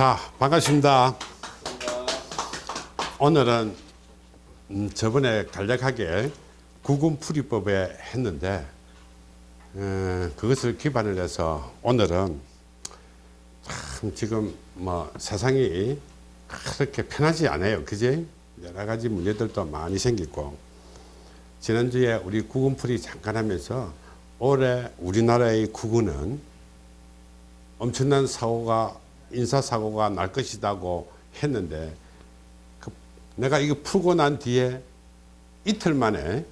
자 반갑습니다. 오늘은 음, 저번에 간략하게 구군풀이법에 했는데 어, 그것을 기반을 해서 오늘은 참 지금 뭐 세상이 그렇게 편하지 않아요. 그지? 여러 가지 문제들도 많이 생기고. 지난주에 우리 구군풀이 잠깐 하면서 올해 우리나라의 구군은 엄청난 사고가 인사사고가 날 것이라고 했는데 그 내가 이거 풀고 난 뒤에 이틀 만에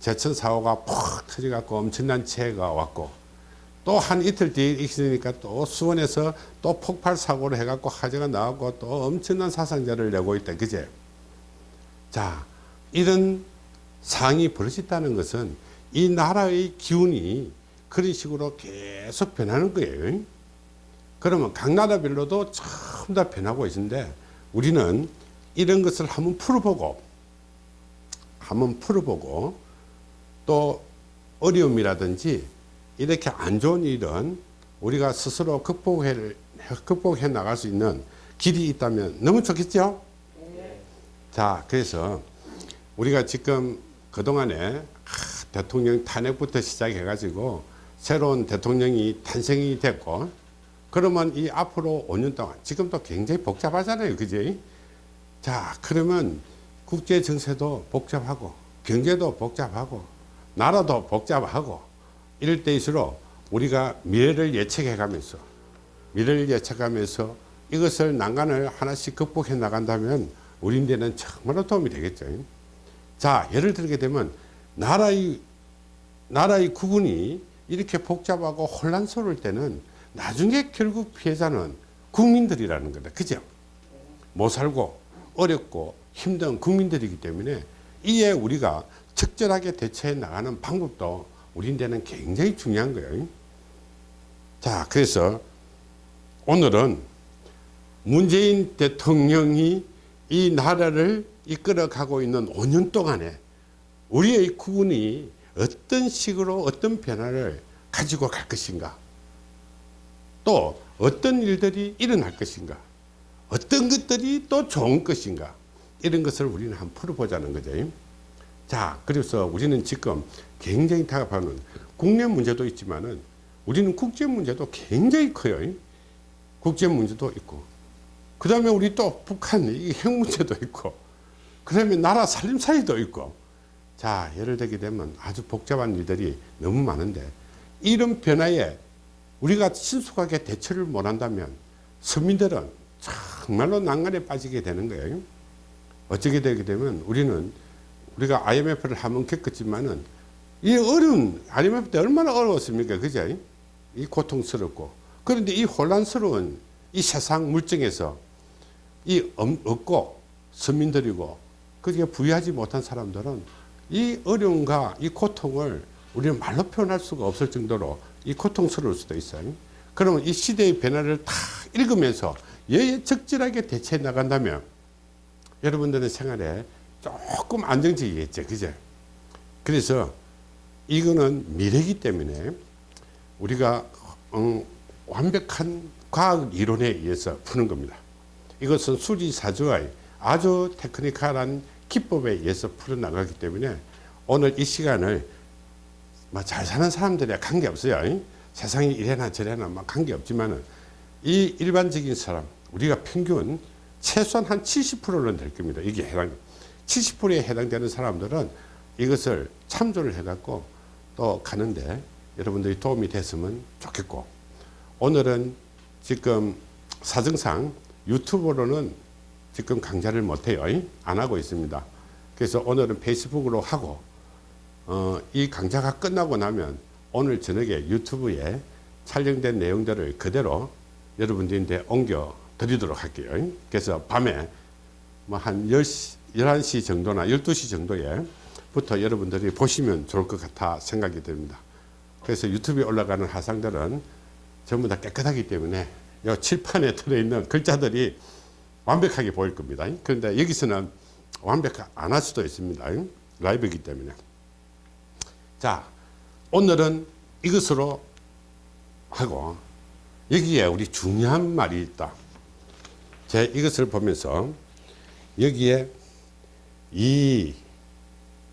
제천사고가 푹 터져갖고 엄청난 재해가 왔고 또 한 이틀 뒤에 있으니까 또 수원에서 또 폭발 사고를 해갖고 화재가 나왔고 또 엄청난 사상자를 내고 있다. 그제? 자 이런 상황이 벌어졌다는 것은 이 나라의 기운이 그런 식으로 계속 변하는 거예요 그러면 각 나라별로도 전부 다 변하고 있는데 우리는 이런 것을 한번 풀어보고 한번 풀어보고 또 어려움이라든지 이렇게 안 좋은 일은 우리가 스스로 극복해, 극복해 나갈 수 있는 길이 있다면 너무 좋겠죠? 네. 자, 그래서 우리가 지금 그동안에 대통령 탄핵부터 시작해 가지고 새로운 대통령이 탄생이 됐고 그러면 이 앞으로 5년 동안 지금도 굉장히 복잡하잖아요. 그지? 자 그러면 국제 정세도 복잡하고 경제도 복잡하고 나라도 복잡하고 이럴 때일수록 우리가 미래를 예측해 가면서 미래를 예측하면서 이것을 난간을 하나씩 극복해 나간다면 우리한테는 정말로 도움이 되겠죠. 자 예를 들게 되면 나라의 나라의 구분이 이렇게 복잡하고 혼란스러울 때는 나중에 결국 피해자는 국민들이라는 거다. 그죠? 못 살고 어렵고 힘든 국민들이기 때문에 이에 우리가 적절하게 대처해 나가는 방법도 우리한테는 굉장히 중요한 거예요. 자, 그래서 오늘은 문재인 대통령이 이 나라를 이끌어 가고 있는 5년 동안에 우리의 국군이 어떤 식으로 어떤 변화를 가지고 갈 것인가 또 어떤 일들이 일어날 것인가? 어떤 것들이 또 좋은 것인가? 이런 것을 우리는 한번 풀어보자는 거죠. 자 그래서 우리는 지금 굉장히 다급하는 국내 문제도 있지만 은 우리는 국제 문제도 굉장히 커요. 국제 문제도 있고. 그 다음에 우리 또 북한 핵 문제도 있고. 그 다음에 나라 살림살이도 있고. 자 예를 들게 되면 아주 복잡한 일들이 너무 많은데 이런 변화에 우리가 신속하게 대처를 못한다면 서민들은 정말로 난간에 빠지게 되는 거예요. 어쩌게 되게 되면 우리는 우리가 IMF를 한번 겪었지만은 이 어려운 IMF 때 얼마나 어려웠습니까? 그죠? 이 고통스럽고 그런데 이 혼란스러운 이 세상 물정에서 이 없고 서민들이고 그게 부유하지 못한 사람들은 이 어려움과 이 고통을 우리는 말로 표현할 수가 없을 정도로 이 고통스러울 수도 있어요. 그러면 이 시대의 변화를 다 읽으면서 여에 적절하게 대처해 나간다면 여러분들의 생활에 조금 안정적이겠죠. 그죠? 그래서 이거는 미래이기 때문에 우리가 음, 완벽한 과학 이론에 의해서 푸는 겁니다. 이것은 수리사주의 아주 테크니컬한 기법에 의해서 풀어나가기 때문에 오늘 이 시간을 뭐잘 사는 사람들이야 관계없어요. 세상이 이래나 저래나 막 관계없지만 은 이 일반적인 사람 우리가 평균 최소한 한 70%는 될 겁니다. 이게 해당 70%에 해당되는 사람들은 이것을 참조를 해갖고 또 가는데 여러분들이 도움이 됐으면 좋겠고 오늘은 지금 사정상 유튜브로는 지금 강좌를 못해요. 안 하고 있습니다. 그래서 오늘은 페이스북으로 하고 어, 이 강좌가 끝나고 나면 오늘 저녁에 유튜브에 촬영된 내용들을 그대로 여러분들한테 옮겨 드리도록 할게요. 그래서 밤에 뭐 한 10시, 11시 정도나 12시 정도에 부터 여러분들이 보시면 좋을 것 같아 생각이 됩니다. 그래서 유튜브에 올라가는 화상들은 전부 다 깨끗하기 때문에 이 칠판에 들어있는 글자들이 완벽하게 보일 겁니다. 그런데 여기서는 완벽 안 할 수도 있습니다. 라이브이기 때문에. 자 오늘은 이것으로 하고 여기에 우리 중요한 말이 있다 제 이것을 보면서 여기에 이,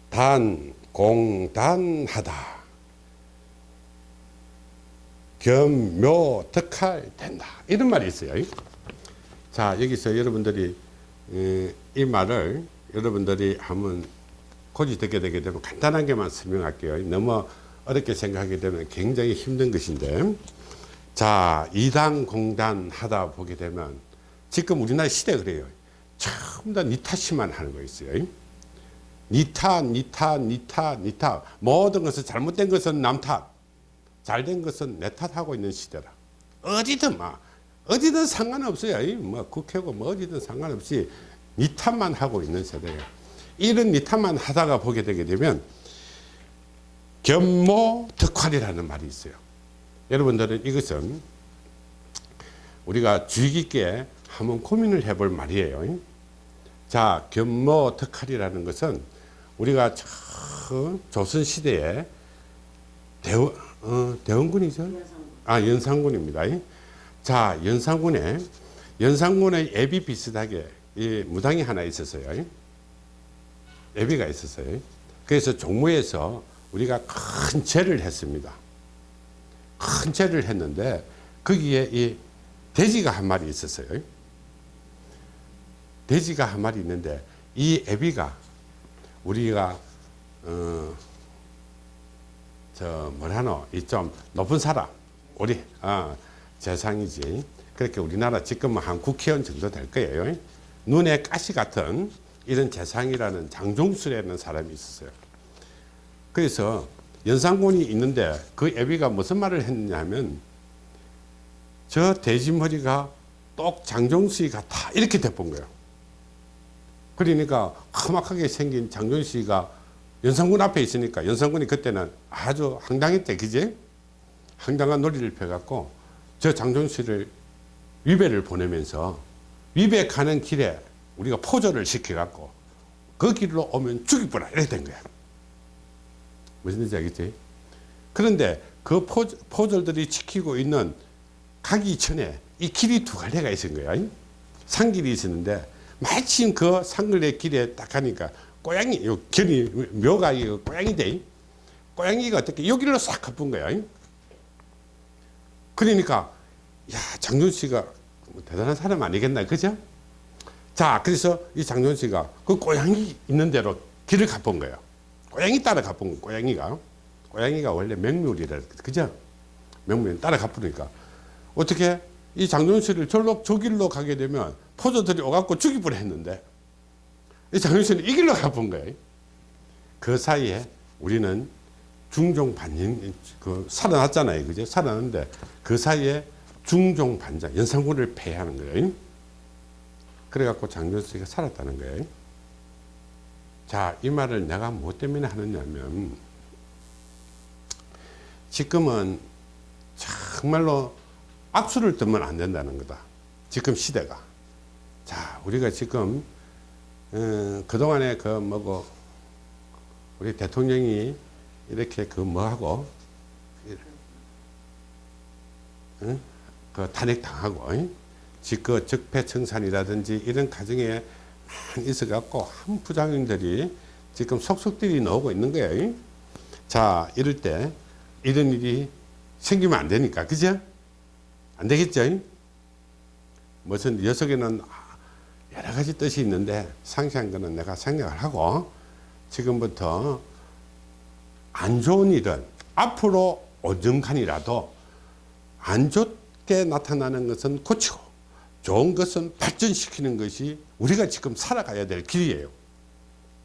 단, 공단하다. 겸묘, 덕할 된다. 이런 말이 있어요. 자, 여기서 여러분들이 에, 이 말을 여러분들이 한번 고지 듣게 되게 되면 간단하게만 설명할게요. 너무 어렵게 생각하게 되면 굉장히 힘든 것인데 자, 이단 공단 하다 보게 되면 지금 우리나라 시대 그래요. 전부 다 니탓이만 하는 거 있어요. 니탓, 니탓, 니탓, 니탓. 모든 것은 잘못된 것은 남 탓, 잘된 것은 내 탓하고 있는 시대라. 어디든 막 어디든 상관없어요. 이뭐 국회고 뭐 어디든 상관없이 니 탓만 하고 있는 세대예요. 이런 니 탓만 하다가 보게 되게 되면 견모 덕활이라는 말이 있어요. 여러분들은 이것은 우리가 주의 깊게 한번 고민을 해볼 말이에요. 자, 견모 덕활이라는 것은 우리가 저 조선시대에 대원, 어, 대원군이죠? 아, 연산군입니다. 자, 연산군에, 연산군의 앱이 비슷하게 이 무당이 하나 있었어요. 앱이가 있었어요. 그래서 종무에서 우리가 큰 죄를 했습니다. 큰 죄를 했는데 거기에 이 돼지가 한 마리 있었어요. 돼지가 한 마리 있는데 이 애비가 우리가 어, 저 뭐라노 이 좀 높은 사람 우리 어, 재상이지 그렇게 우리나라 지금은 한 국회의원 정도 될 거예요. 눈에 가시 같은 이런 재상이라는 장종수라는 사람이 있었어요. 그래서 연산군이 있는데 그 애비가 무슨 말을 했느냐 하면 저 돼지머리가 똑 장종수이 같아 이렇게 돼본 거예요. 그러니까 험악하게 생긴 장종수이가 연산군 앞에 있으니까 연산군이 그때는 아주 황당했대 그지? 황당한 논리를 펴갖고 저 장종수를 위배를 보내면서 위배 가는 길에 우리가 포조를 시켜갖고 그 길로 오면 죽이보라 이렇게 된 거야. 무슨 뜻인지 알겠지? 그런데 그 포, 포졸들이 지키고 있는 가기 전에 이 길이 두 갈래가 있은 거야. 산길이 있었는데 마침 그 산길의 길에 딱 가니까 고양이, 요 견이, 묘가 이 고양이대. 고양이가 어떻게 여기로 싹 가쁜 거야. 그러니까, 야, 장준 씨가 뭐 대단한 사람 아니겠나, 그죠? 자, 그래서 이 장준 씨가 그 고양이 있는 대로 길을 가본 거예요. 고양이 따라 가본 거예요, 고양이가. 고양이가 원래 맹물이라, 그죠? 맹물이 따라 가쁘니까. 어떻게 이 장준 씨를 절로 저 길로 가게 되면 포조들이 오갖고 죽이 뻔 했는데 이 장준 씨는 이 길로 가본 거예요. 그 사이에 우리는 중종 반인, 그, 살아났잖아요. 그죠? 살아났는데 그 사이에 중종 반장, 연산군을 폐하는 거예요. 그래갖고 장준수가 살았다는 거예요. 자, 이 말을 내가 뭐 때문에 하느냐면, 지금은 정말로 악수를 뜨면 안 된다는 거다. 지금 시대가. 자, 우리가 지금, 어, 그동안에 그 뭐고, 우리 대통령이 이렇게 그 뭐하고, 응? 그 탄핵당하고, 응? 그 적폐청산이라든지 이런 과정에 많이 있어갖고 한 부장님들이 지금 속속들이 나오고 있는 거예요. 자, 이럴 때 이런 일이 생기면 안 되니까, 그죠? 안 되겠죠? 무슨 녀석에는 여러 가지 뜻이 있는데 상세한 거는 내가 생각을 하고 지금부터 안 좋은 일은 앞으로 언젠간이라도 안 좋게 나타나는 것은 고치고 좋은 것은 발전시키는 것이 우리가 지금 살아가야 될 길이에요.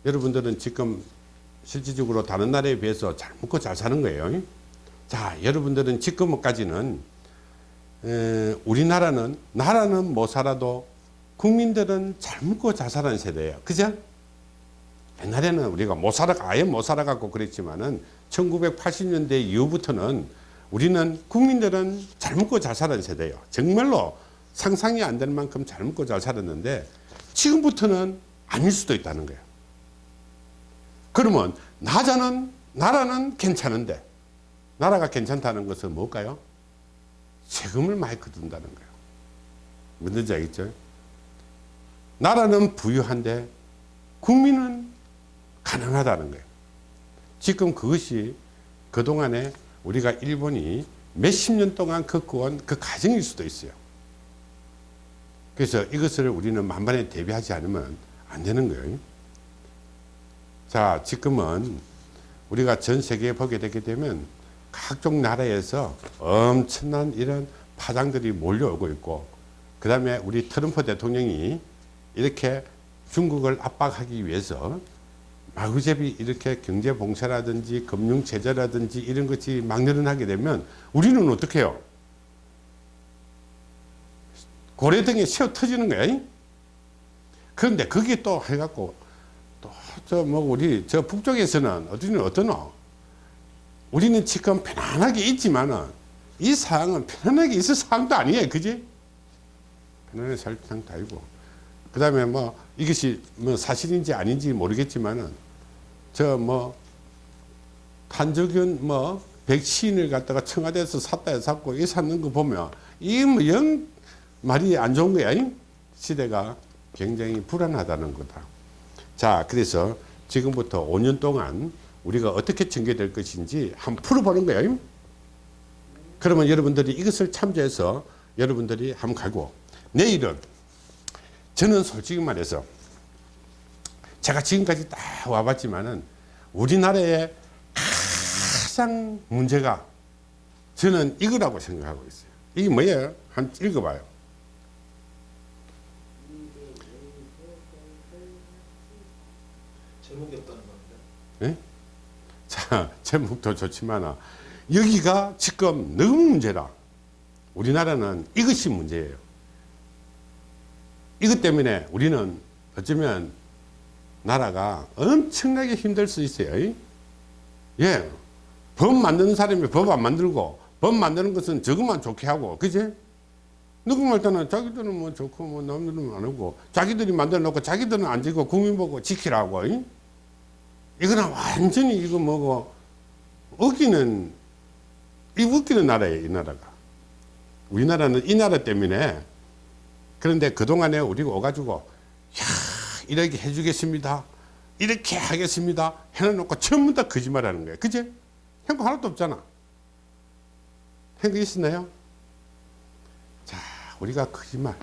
여러분들은 지금 실질적으로 다른 나라에 비해서 잘 먹고 잘 사는 거예요. 자, 여러분들은 지금까지는 에, 우리나라는 나라는 못 살아도 국민들은 잘 먹고 잘 사는 세대예요. 그죠? 옛날에는 우리가 못 살아 아예 못 살아갖고 그랬지만은 1980년대 이후부터는 우리는 국민들은 잘 먹고 잘 사는 세대예요. 정말로 상상이 안 될 만큼 잘 먹고 잘 살았는데 지금부터는 아닐 수도 있다는 거예요. 그러면 나자는 나라는 괜찮은데 나라가 괜찮다는 것은 뭘까요? 세금을 많이 거둔다는 거예요. 뭔지 알겠죠? 나라는 부유한데 국민은 가난하다는 거예요. 지금 그것이 그동안에 우리가 일본이 몇십 년 동안 겪어온 그 과정일 수도 있어요. 그래서 이것을 우리는 만반에 대비하지 않으면 안 되는 거예요. 자, 지금은 우리가 전 세계에 보게 되게 되면 각종 나라에서 엄청난 이런 파장들이 몰려오고 있고 그 다음에 우리 트럼프 대통령이 이렇게 중국을 압박하기 위해서 마구잡이 이렇게 경제 봉쇄라든지 금융 제재라든지 이런 것이 막 늘어나게 되면 우리는 어떻게 해요? 고래등에 새어 터지는 거야. 그런데 그게 또 해갖고 또 저 뭐 우리 저 북쪽에서는 어디는 어떠노? 우리는 지금 편안하게 있지만은 이 상황은 편안하게 있을 상황도 아니에요. 그지? 편안하게 살 상황도 아니고. 그 다음에 뭐 이것이 뭐 사실인지 아닌지 모르겠지만은 저 뭐 한적균 뭐 백신을 갖다가 청와대에서 샀다 해서 샀고 이 샀는 거 보면 이 뭐 영 말이 안 좋은 거야. 잉? 시대가 굉장히 불안하다는 거다. 자, 그래서 지금부터 5년 동안 우리가 어떻게 전개될 것인지 한번 풀어보는 거예요. 그러면 여러분들이 이것을 참조해서 여러분들이 한번 가고 내일은 저는 솔직히 말해서 제가 지금까지 다 와봤지만은 우리나라의 가장 문제가 저는 이거라고 생각하고 있어요. 이게 뭐예요? 한 읽어봐요. 제목이 없다는 건데. 예? 자, 제목도 좋지만 여기가 지금 너무 문제라. 우리나라는 이것이 문제예요. 이것 때문에 우리는 어쩌면 나라가 엄청나게 힘들 수 있어요. 예. 법 만드는 사람이 법 안 만들고 법 만드는 것은 저것만 좋게 하고 그지? 누구 말 때는 자기들은 뭐 좋고 뭐 남들은 안 하고 자기들이 만들어 놓고 자기들은 안 지고 국민 보고 지키라고 이? 이거는 완전히 이거 뭐고 웃기는 이 웃기는 나라예요 이 나라가. 우리나라는 이 나라 때문에. 그런데 그동안에 우리가 오가지고 야 이렇게 해주겠습니다. 이렇게 하겠습니다. 해놓고 전부 다 거짓말하는 거예요 그제 행거 하나도 없잖아. 행거 있었나요? 자 우리가 거짓말.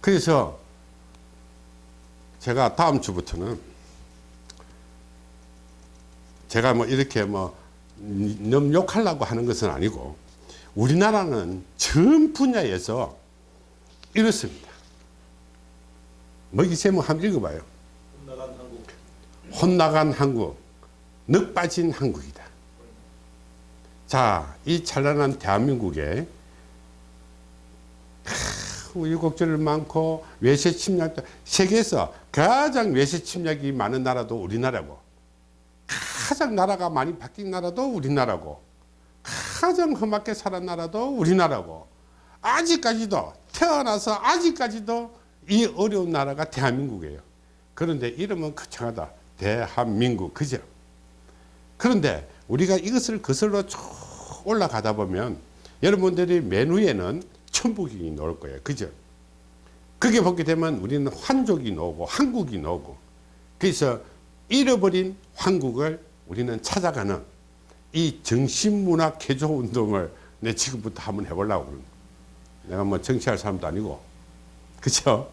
그래서 제가 다음 주부터는 제가 뭐 이렇게 뭐 욕하려고 하는 것은 아니고 우리나라는 전 분야에서 이렇습니다. 뭐이 제목 한번 읽어봐요. 나간 한국. 혼나간 한국, 늑 빠진 한국이다. 자, 이 찬란한 대한민국에 우유곡절 많고 외세 침략 세계에서 가장 외세 침략이 많은 나라도 우리나라고 가장 나라가 많이 바뀐 나라도 우리나라고 가장 험하게 살은 나라도 우리나라고 아직까지도 태어나서 아직까지도 이 어려운 나라가 대한민국이에요. 그런데 이름은 거창하다. 대한민국 그죠? 그런데 우리가 이것을 거슬러 쭉 올라가다 보면 여러분들이 맨 위에는 천북이 나올 거예요. 그죠? 그게 보게 되면 우리는 환족이 나오고 한국이 나오고 그래서 잃어버린 한국을 우리는 찾아가는 이 정신문화 개조 운동을 내 지금부터 한번 해보려고 그러는 내가 뭐 정치할 사람도 아니고 그죠?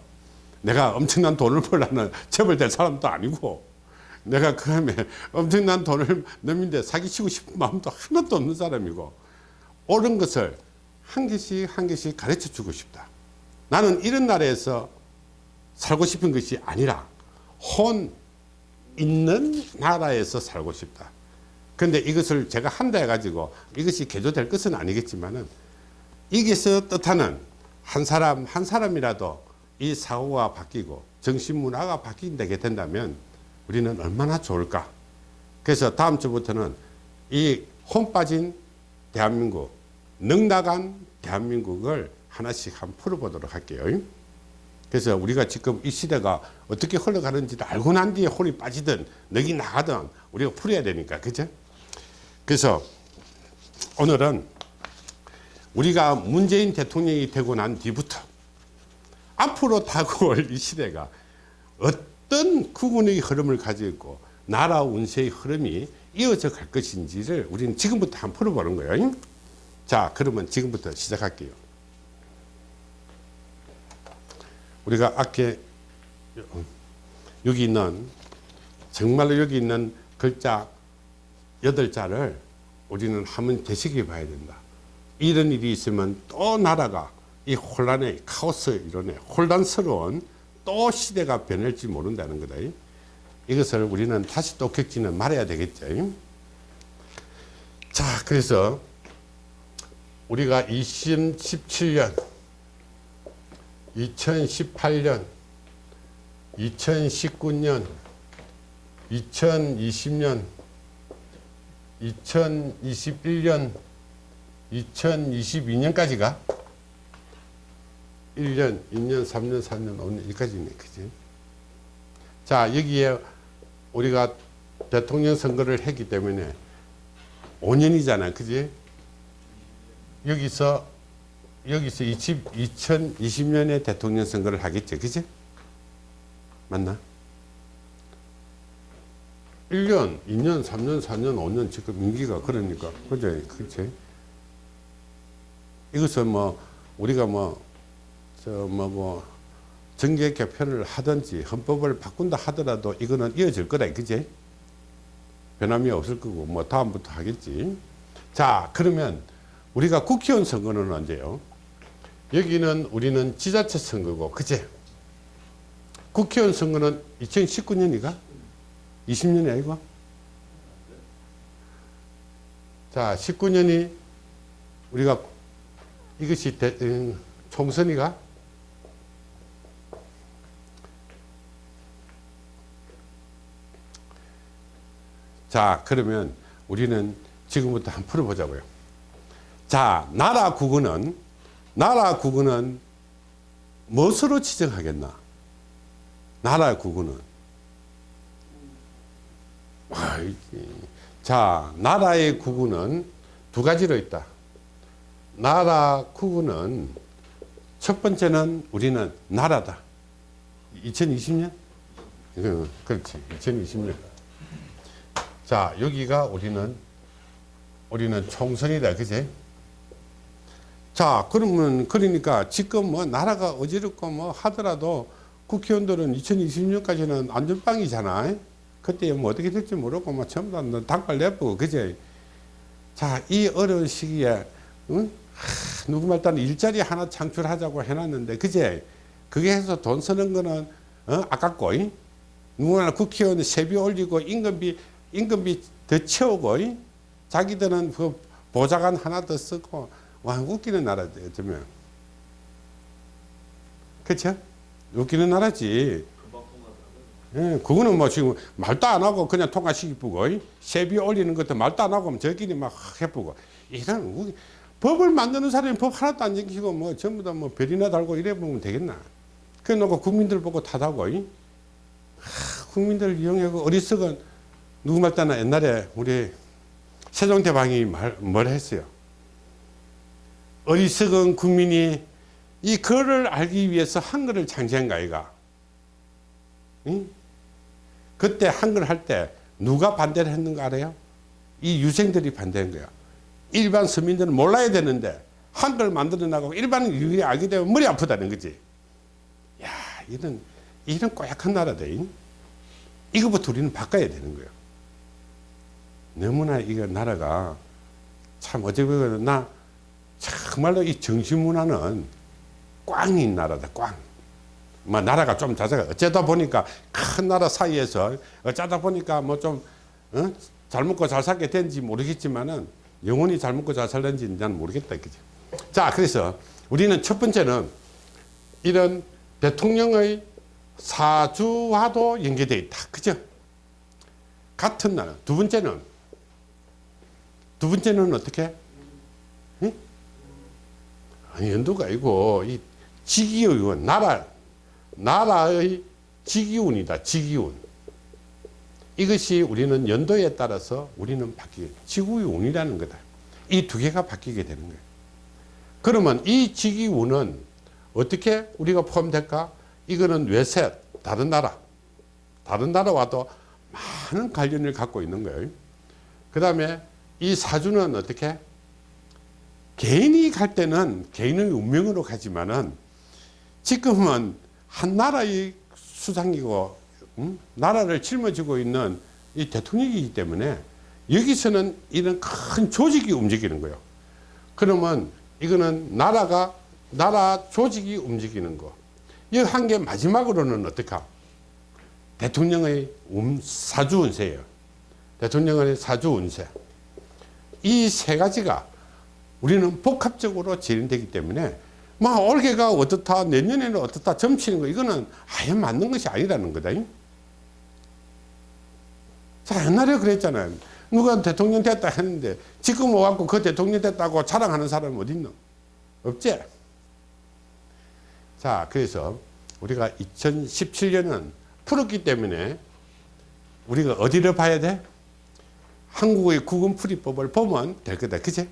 내가 엄청난 돈을 벌라는 재벌될 사람도 아니고 내가 그 다음에 엄청난 돈을 넘는데 사기치고 싶은 마음도 하나도 없는 사람이고 옳은 것을 한 개씩 한 개씩 가르쳐 주고 싶다. 나는 이런 나라에서 살고 싶은 것이 아니라 혼 있는 나라에서 살고 싶다. 근데 이것을 제가 한다 해가지고 이것이 개조될 것은 아니겠지만은 이게서 뜻하는 한 사람 한 사람이라도 이 사고가 바뀌고 정신 문화가 바뀐다게 된다면 우리는 얼마나 좋을까. 그래서 다음 주부터는 이 혼 빠진 대한민국, 넉나간 대한민국을 하나씩 한번 풀어보도록 할게요. 그래서 우리가 지금 이 시대가 어떻게 흘러가는지를 알고 난 뒤에 혼이 빠지든 넉이 나가든 우리가 풀어야 되니까 그죠? 그래서 오늘은 우리가 문재인 대통령이 되고 난 뒤부터 앞으로 다가올 이 시대가 어떤 구군의 흐름을 가지고 나라 운세의 흐름이 이어져 갈 것인지를 우리는 지금부터 한번 풀어보는 거예요. 자, 그러면 지금부터 시작할게요. 우리가 아까 여기 있는 정말로 여기 있는 글자 여덟 자를 우리는 한번 되새겨 봐야 된다. 이런 일이 있으면 또 나라가 이 혼란의 카오스 이론에 혼란스러운 또 시대가 변할지 모른다는 거다. 이것을 우리는 다시 또 겪지는 말아야 되겠죠. 자, 그래서 우리가 2017년, 2018년, 2019년, 2020년, 2021년, 2022년까지가 1년, 2년, 3년, 4년, 5년 여기까지네. 그지? 자, 여기에 우리가 대통령 선거를 했기 때문에 5년이잖아. 그지? 여기서 여기서 20, 2020년에 대통령 선거를 하겠지. 그지? 맞나? 1년, 2년, 3년, 4년, 5년 지금 임기가 그러니까. 그죠? 그렇지? 이것은 뭐 우리가 뭐 저 뭐 뭐 정계 개편을 하든지 헌법을 바꾼다 하더라도 이거는 이어질 거다 그지 변함이 없을 거고 뭐 다음부터 하겠지 자 그러면 우리가 국회의원 선거는 언제요 여기는 우리는 지자체 선거고 그지 국회의원 선거는 2019년이가? 20년이 아니고? 자 19년이 우리가 이것이 대, 음, 총선이가? 자 그러면 우리는 지금부터 한번 풀어보자고요. 자 나라 구구는 나라 구구는 무엇으로 지정하겠나? 나라 아이지. 자 나라의 구구는 두 가지로 있다. 나라 구구는 첫 번째는 우리는 나라다. 2020년? 그렇지. 2020년. 자 여기가 우리는 우리는 총선이다. 그제 자 그러면 그러니까 지금 뭐 나라가 어지럽고 뭐 하더라도 국회의원들은 2020년까지는 안전빵이잖아 그때 뭐 어떻게 될지 모르고 뭐 전부 다 닭발 내쁘고 그제 자이 어려운 시기에 응? 하, 누구 말따 일자리 하나 창출하자고 해놨는데 그제 그게 해서 돈 쓰는 거는 어? 아깝고 이? 누구나 국회의원 세비 올리고 임금비 임금비 더 채우고 이? 자기들은 그 보좌관 하나 더 쓰고 와 웃기는 나라지 어쩌면 그쵸? 웃기는 나라지. 예, 그거는 뭐 지금 말도 안 하고 그냥 통과시키고 이? 세비 올리는 것도 말도 안 하고 저끼리 막 해보고 이런 웃기- 법을 만드는 사람이 법 하나도 안 지키고 뭐 전부 다 뭐 별이나 달고 이래 보면 되겠나 그래 놓고 국민들 보고 탓하고 이? 하, 국민들 이용하고 어리석은 누구 말따나 옛날에 우리 세종대왕이 말, 뭘 했어요 어리석은 국민이 이 글을 알기 위해서 한글을 창제한 거 아이가 응? 그때 한글 할 때 누가 반대를 했는가 알아요? 이 유생들이 반대한 거야. 일반 서민들은 몰라야 되는데 한글 만들어 나가고 일반 유리 알게 되면 머리 아프다는 거지. 야, 이런 이런 꼬약한 나라다. 잉? 이거부터 우리는 바꿔야 되는 거예요. 너무나 이거 나라가 참 어찌 보면 나 정말로 이 정신문화는 꽝인 나라다. 꽝. 뭐 나라가 좀 자자가 어쩌다 보니까 큰 나라 사이에서 어쩌다 보니까 뭐좀 어? 잘 먹고 잘 살게 된지 모르겠지만은 영원히 잘 먹고 잘 살는지 나는 모르겠다 그죠 자 그래서 우리는 첫 번째는 이런 대통령의 사주와도 연계되어 있다 그죠 같은 나라 두 번째는 두 번째는 어떻게 응? 아니 연도가 아니고 이 지기의 나라 나라의 지기운이다. 지기운. 이것이 우리는 연도에 따라서 우리는 바뀌게 지구의 운이라는 거다. 이 두 개가 바뀌게 되는 거예요. 그러면 이 지기운은 어떻게 우리가 포함될까? 이거는 외세, 다른 나라. 다른 나라와도 많은 관련을 갖고 있는 거예요. 그 다음에 이 사주는 어떻게? 개인이 갈 때는 개인의 운명으로 가지만은 지금은 한 나라의 수장이고 음? 나라를 짊어지고 있는 이 대통령이기 때문에 여기서는 이런 큰 조직이 움직이는 거예요. 그러면 이거는 나라가 나라 조직이 움직이는 거. 이한개 마지막으로는 어떡하? 대통령의 운- 사주 운세예요. 대통령의 사주 운세. 이 세 가지가 우리는 복합적으로 진행되기 때문에 막 올해가 어떻다 내년에는 어떻다 점치는 거 이거는 아예 맞는 것이 아니라는 거다. 자 옛날에 그랬잖아요. 누가 대통령 됐다 했는데 지금 와갖고 그 대통령 됐다고 자랑하는 사람 어디 있노? 없지? 자 그래서 우리가 2017년은 풀었기 때문에 우리가 어디를 봐야 돼? 한국의 구금풀이법을 보면 될 거다. 그치?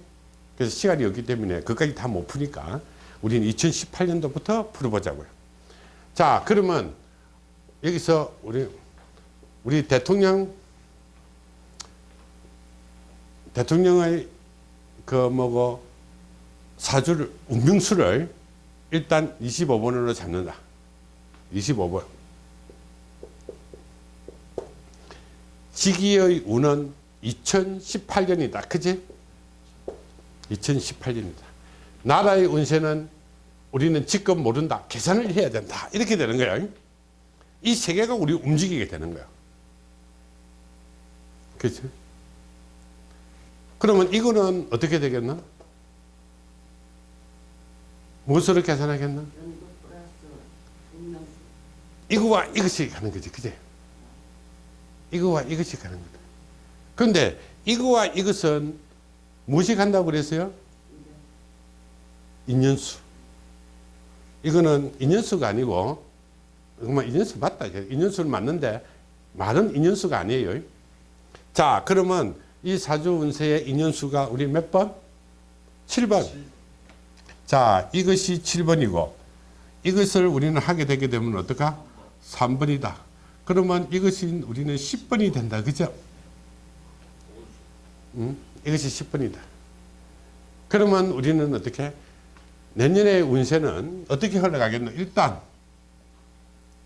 그래서 시간이 없기 때문에 그까지 다 못 푸니까 우리는 2018년도부터 풀어보자고요. 자, 그러면 여기서 우리, 우리 대통령, 대통령의 그 뭐고 사주를, 운명수를 일단 25번으로 잡는다. 25번. 지기의 운은 2018년이다. 그지? 2018년이다. 나라의 운세는 우리는 지금 모른다. 계산을 해야 된다. 이렇게 되는 거야. 이 세계가 우리 움직이게 되는 거야. 그렇지? 그러면 이거는 어떻게 되겠나? 무엇으로 계산하겠나? 이거와 이것이 가는 거지. 그지? 이거와 이것이 가는 거다. 그런데 이거와 이것은 무엇이 간다고 그랬어요? 인연수. 이거는 인연수가 아니고, 정말 인연수 맞다. 인연수는 맞는데, 말은 인연수가 아니에요. 자, 그러면 이 사주 운세의 인연수가 우리 몇 번? 7번. 자, 이것이 7번이고, 이것을 우리는 하게 되게 되면 어떨까? 3번이다. 그러면 이것이 우리는 10번이 된다. 그죠? 음? 이것이 10번이다. 그러면 우리는 어떻게? 내년의 운세는 어떻게 흘러가겠노? 일단,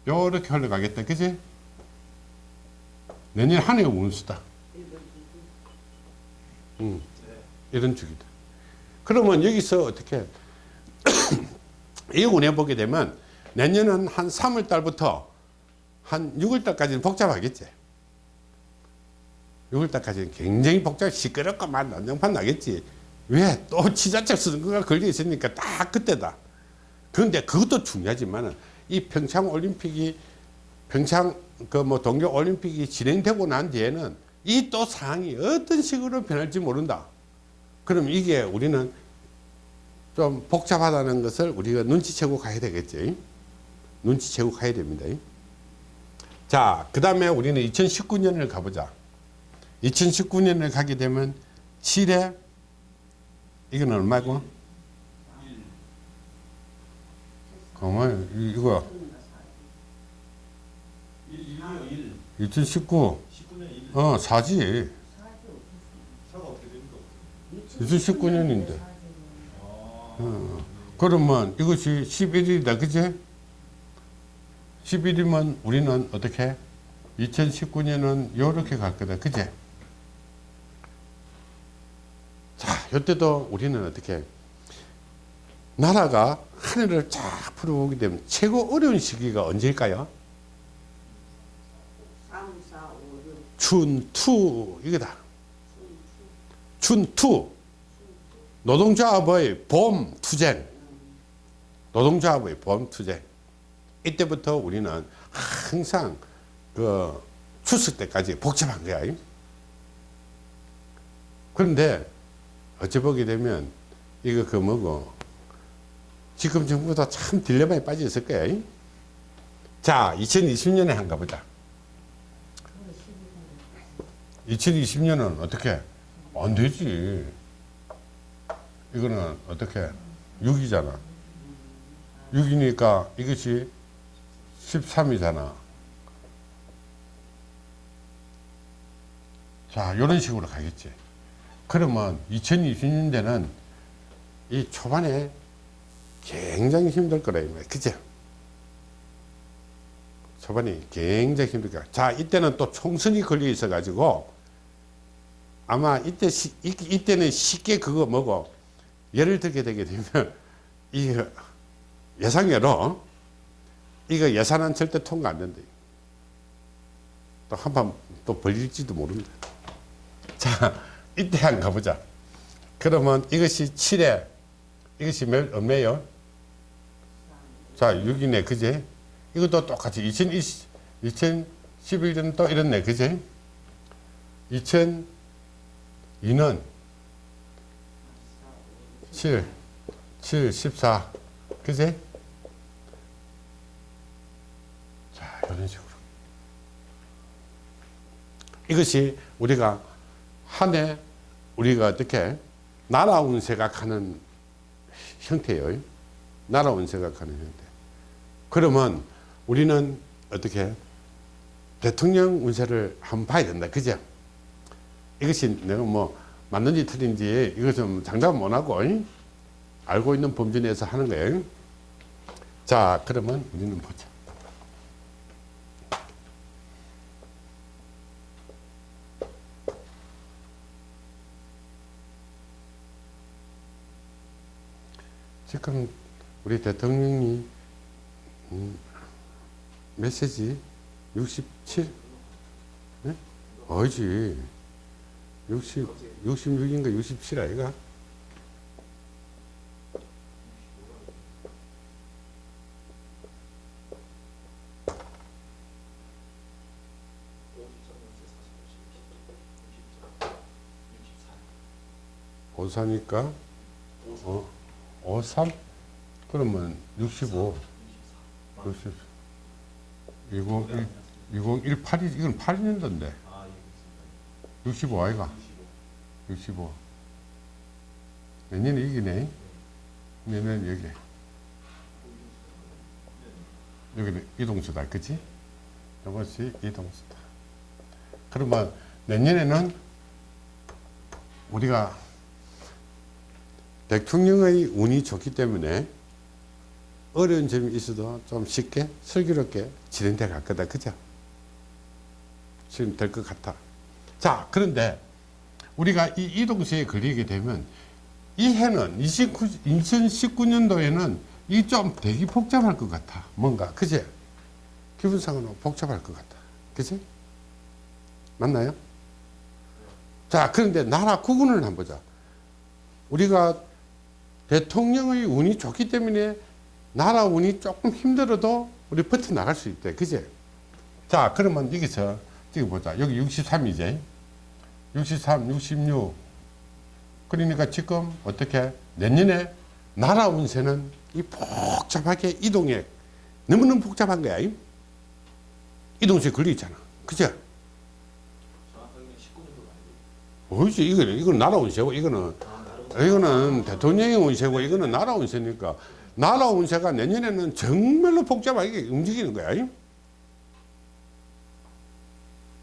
요렇게 흘러가겠다. 그지? 내년 한 해의 운수다. 음, 이런 주기다. 그러면 여기서 어떻게? 이 운에 보게 되면 내년은 한 3월 달부터 한 6월 달까지는 복잡하겠지. 6월 달까지는 굉장히 복잡, 시끄럽고 막 난장판 나겠지. 왜? 또 지자체 선거가 걸려 있으니까 딱 그때다. 그런데 그것도 중요하지만 이 평창 올림픽이 평창 그 뭐 동계 올림픽이 진행되고 난 뒤에는 이 또 상황이 어떤 식으로 변할지 모른다. 그럼 이게 우리는 좀 복잡하다는 것을 우리가 눈치채고 가야 되겠지. 눈치채고 가야 됩니다. 자, 그 다음에 우리는 2019년을 가보자. 2019년을 가게 되면 7에 이건 얼마고? 가만 이거 1, 1이요 1. 2019 19년 1. 어 4지 차가 어떻게 됩니까? 2019년인데 어, 그러면 이것이 11일이다 그지? 11이면 우리는 어떻게 2019년은 요렇게 갈 거다 그지? 자 이때도 우리는 어떻게 나라가 하늘을 쫙 풀어보게 되면 최고 어려운 시기가 언제일까요? 3, 4, 5, 6, 춘투 이거다. 춘투 노동조합의 봄 투쟁 노동조합의 봄 투쟁 이때부터 우리는 항상 그 추석 때까지 복잡한 거야. 그런데 어찌 보게 되면 이거 그 뭐고 지금 정부도 참 딜레마에 빠져 있을 거야. 자, 2020년에 한가 보자. 2020년은 어떻게? 안 되지. 이거는 어떻게? 6이잖아. 6이니까 이것이 13이잖아. 자, 이런 식으로 가겠지. 그러면 2020년대는 이 초반에 굉장히 힘들 거라, 이 말이야. 그죠? 초반에 굉장히 힘들 거야. 자, 이때는 또 총선이 걸려 있어 가지고 아마 이때, 시, 이, 이때는 쉽게 그거 뭐고 예를 들게 되게 되면 이 예상외로 이거 예산은 절대 통과 안 된다. 또한번또 벌릴지도 모릅니다. 자, 이때 한번 가보자. 그러면 이것이 7회, 이것이 몇, 얼마예요? 자, 6이네, 그제? 이것도 똑같이 2020, 2011년 또 이렇네, 그제? 2002년 7, 7, 14, 그제? 자, 이런 식으로. 이것이 우리가 한 해 우리가 어떻게 나라 운세각하는 형태예요. 나라 운세각하는 형태. 그러면 우리는 어떻게 대통령 운세를 한번 봐야 된다. 그죠? 이것이 내가 뭐 맞는지 틀린지 이거 좀 장담 못 하고 잉? 알고 있는 범주 내에서 하는 거예요. 자, 그러면 우리는 보자. 지금 우리 대통령이 음, 메시지 67? 네? 어지 60, 66인가 67 아이가? 오사니까 어, 53? 그러면 65 60 20, 2018이 이건 8년도인데. 65 아이가. 65 내년에 이기네. 내년 여기. 여기는 이동수다 그치? 이것이 이동수다. 그러면 내년에는 우리가 대통령의 운이 좋기 때문에 어려운 점이 있어도 좀 쉽게 슬기롭게 진행돼 갈 거다. 그죠? 지금 될 것 같아. 자 그런데 우리가 이 이동시에 걸리게 되면 이 해는 29, 2019년도에는 이 좀 되게 복잡할 것 같아. 뭔가. 그제 기분상으로 복잡할 것 같아. 그지? 맞나요? 자 그런데 나라 구분을 한번 보자. 우리가 대통령의 운이 좋기 때문에 나라 운이 조금 힘들어도 우리 버텨 나갈 수 있대. 그제? 자 그러면 여기서 지금 보자. 여기 63이제. 63 66 그러니까 지금 어떻게? 내년에 나라 운세는 이 복잡하게 이동에 너무너무 복잡한 거야. 이? 이동세 걸려 있잖아. 그죠 정확하게 19년도 말고. 어이지? 이거는 이건 나라 운세고 이거는 아, 이거는 대통령의 운세고 이거는 나라 운세니까 나라 운세가 내년에는 정말로 복잡하게 움직이는 거야. 이?